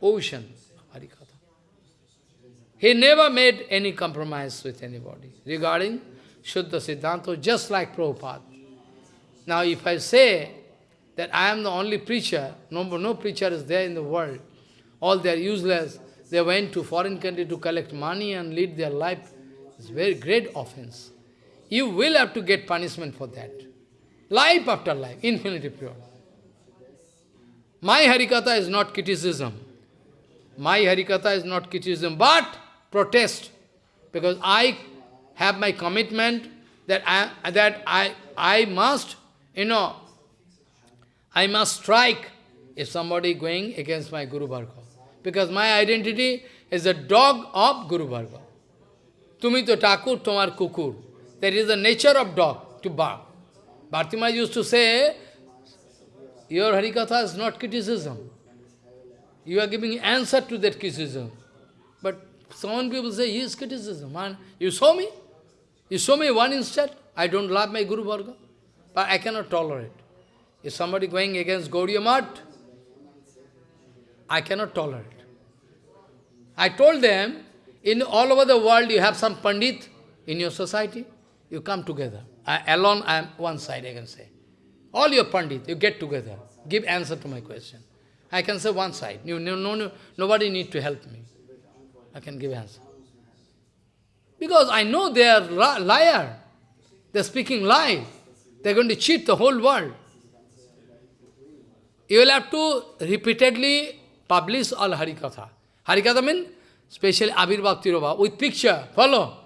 Ocean. He never made any compromise with anybody regarding Shuddha Siddhanta, just like Prabhupada. Now if I say that I am the only preacher, no, no preacher is there in the world, all they are useless, they went to foreign country to collect money and lead their life, it's very great offense. You will have to get punishment for that. Life after life, infinity pure. My Harikatha is not criticism. My Harikatha is not criticism, but protest. Because I have my commitment that I, that I, I must, you know, I must strike if somebody going against my Guru Varga. Because my identity is a dog of Guru Varga. Tumi to takur, tomar kukur. That is the nature of dog, to bark. Bhartima used to say, your Harikatha is not criticism. You are giving answer to that criticism. Some people say, yes, criticism. Man, you saw me? You show me one instant, I don't love my Guru Varga. But I cannot tolerate. If somebody going against Gaudiya Math, I cannot tolerate. I told them, in all over the world you have some Pandit in your society, you come together. I, alone I am one side, I can say. All your Pandit, you get together. Give answer to my question. I can say one side. You, no, no, nobody need to help me. I can give answer. Because I know they are liar. They are speaking lie. They are going to cheat the whole world. You will have to repeatedly publish all Harikatha. Harikatha means specially Abhirbhav Tirobha, with picture, follow.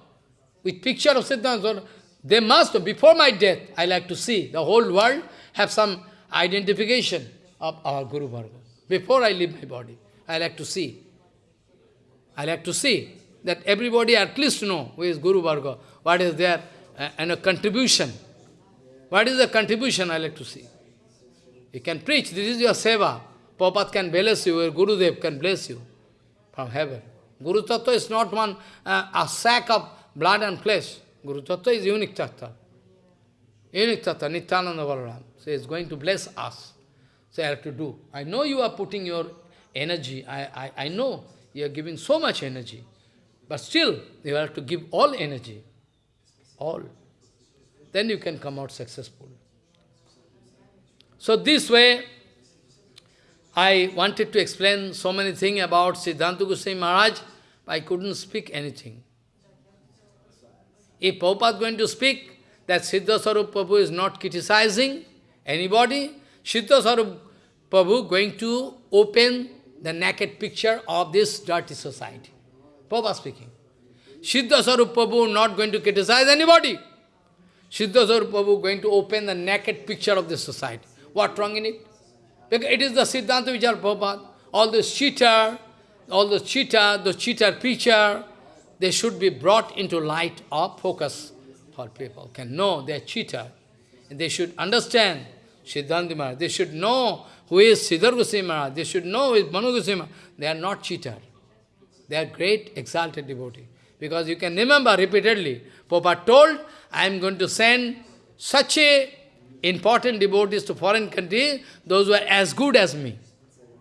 With picture of Siddhanta. They must, before my death, I like to see the whole world have some identification of our Guru Varga. Before I leave my body, I like to see. I like to see that everybody at least know who is Guru Varga, what is their uh, and a contribution. What is the contribution I like to see? You can preach, this is your seva. Prabhupada can bless you, your Gurudev can bless you from heaven. Guru Tattva is not one, uh, a sack of blood and flesh. Guru Tattva is unique Tattva. Unique Tattva, Nityananda Balaram. So is going to bless us. So I have to do. I know you are putting your energy. I, I, I know you are giving so much energy. But still, you have to give all energy. All. Then you can come out successful. So this way, I wanted to explain so many things about Siddhanta Goswami Maharaj, but I couldn't speak anything. If Prabhupada is going to speak that Siddha Sarup Prabhu is not criticizing anybody, Siddha Sarup Prabhu going to open the naked picture of this dirty society. Prabhupada speaking. Siddha Sarup Prabhu not going to criticize anybody. Siddha Sarup Prabhu going to open the naked picture of this society. What wrong in it? Because it is the Siddhanta Vichar Prabhupada. All the cheater, all the cheater, the cheater preacher, they should be brought into light of focus for people. Can know they are cheater. And they should understand Siddhanta Maharaj. They should know who is Siddhar Goswami Maharaj. They should know is Manu Goswami They are not cheater. They are great exalted devotee. Because you can remember repeatedly, Papa told, I am going to send such a important devotees to foreign countries, those who are as good as me.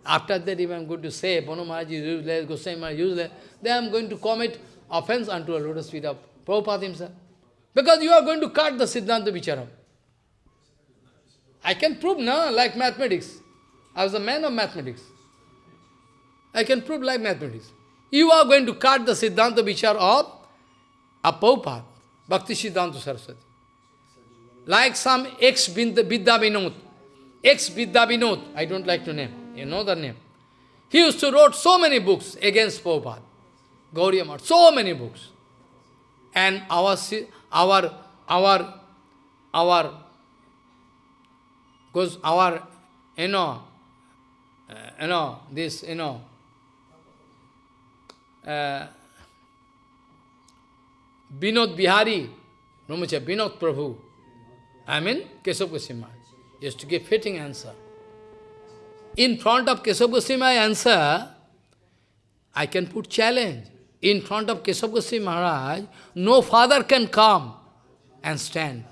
After that, if I am going to say, Panu Maharaj is useless, Goswami Maharaj is useless, then I am going to commit offense unto a lotus feet of Prabhupada himself. Because you are going to cut the Siddhanta Vicharam. I can prove now, like mathematics. I was a man of mathematics. I can prove like mathematics. You are going to cut the Siddhanta Vichar of a Prabhupada, Bhakti Siddhanta Saraswati. Like some ex-Vidya Vinod, ex-Vidya Vinod, I don't like to name, you know the name. He used to wrote so many books against Prabhupada, Gaudiya so many books. And our, our, our, our, because our, you know, uh, you know, this, you know, uh, Vinod Bihari, Brahmacha, Vinod Prabhu, I mean Keshav Goswami, used to give fitting answer. In front of Keshav Goswami answer, I can put challenge. In front of Keshav Goswami Maharaj, no father can come and stand.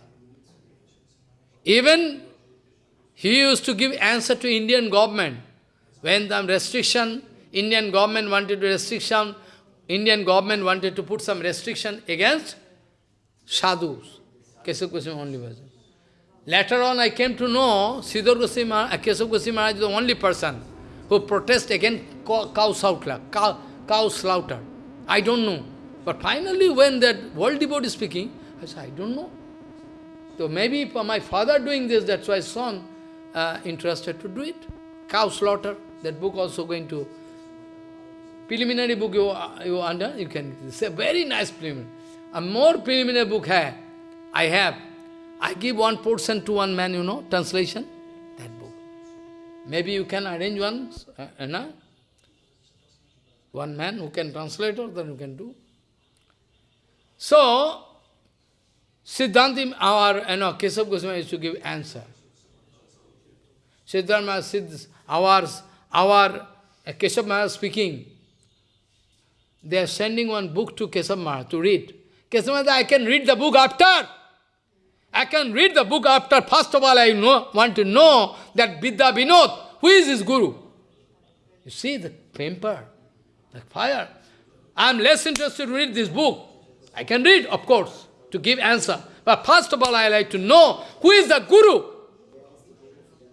Even he used to give answer to Indian government. When the restriction, Indian government wanted to restriction Indian government wanted to put some restriction against sadhus. Keshav Goswami only was. Later on I came to know Siddhar Goswami uh, Keshav Goswami Maharaj is the only person who protest against cow slaughter. Cow, cow slaughter. I don't know. But finally when that world devotee is speaking, I said, I don't know. So maybe my father doing this, that's why son uh, interested to do it. Cow slaughter, that book also going to preliminary book you, you under, you can say very nice preliminary. A more preliminary book hai. I have. I give one portion to one man, you know, translation, that book. Maybe you can arrange one, uh, know, one man who can translate or then you can do. So, Siddhanti, our, you know, Keshav Goswami used to give answer. Siddhartha Siddh, ours, our uh, Keshav Maharaj speaking, they are sending one book to Keshav Maharaj to read. Keshav Maharaj, I can read the book after. I can read the book after. First of all, I know, want to know that Vidya Vinod, who is his guru? You see the temper, the fire. I am less interested to read this book. I can read, of course, to give answer. But first of all, I like to know who is the guru.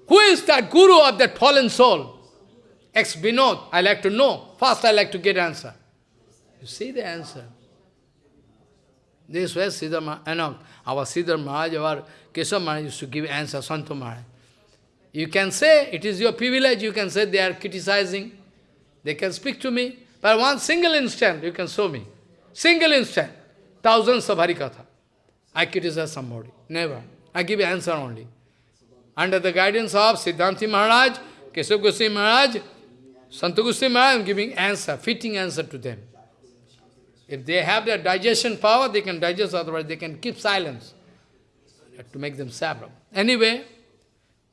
Who is that guru of that fallen soul? Ex Vinod, I like to know. First I like to get answer. You see the answer. This way Siddha you know, our Siddhar Maharaj, our Keshav Maharaj used to give answer, Santo Maharaj. You can say, it is your privilege, you can say they are criticizing. They can speak to me. But one single instant, you can show me. Single instant. Thousands of Harikatha. I criticize somebody. Never. I give answer only under the guidance of Siddhanti Maharaj, Keshav Goswami Maharaj, Santa Goswami I am giving answer, fitting answer to them. If they have their digestion power, they can digest, otherwise they can keep silence to make them sabram. Anyway,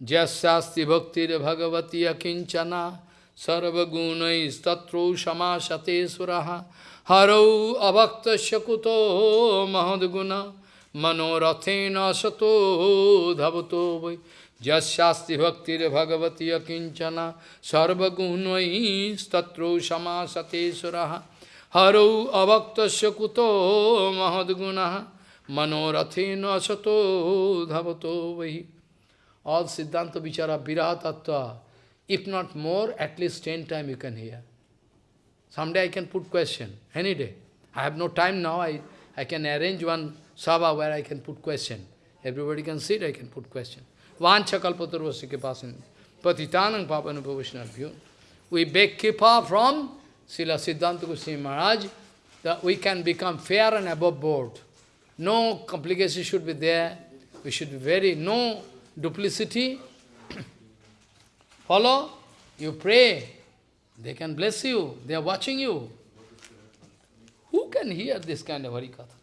Jasyasti bhakti bhagavati akinchana statro shamasate suraha harau avakta shakuto mahadguna manorathena sato dhavato vai Jasyasti bhaktir bhagavati akinchana sarvagunai statro samasate suraha harau avaktasya kuto mahadgunaha manorathena asato dhavato vahi. All Siddhanta Vichara Viraha Tattva, if not more, at least ten times you can hear. Someday I can put question, any day. I have no time now, I, I can arrange one sabha where I can put question. Everybody can sit, I can put question. Vancha kipasin. Patitanang papanupavashnabhyo. We beg Kripa from Srila Siddhanta Goswami Maharaj that we can become fair and above board. No complication should be there. We should be very, no duplicity. (clears throat) Follow? You pray. They can bless you. They are watching you. Who can hear this kind of Harikatha?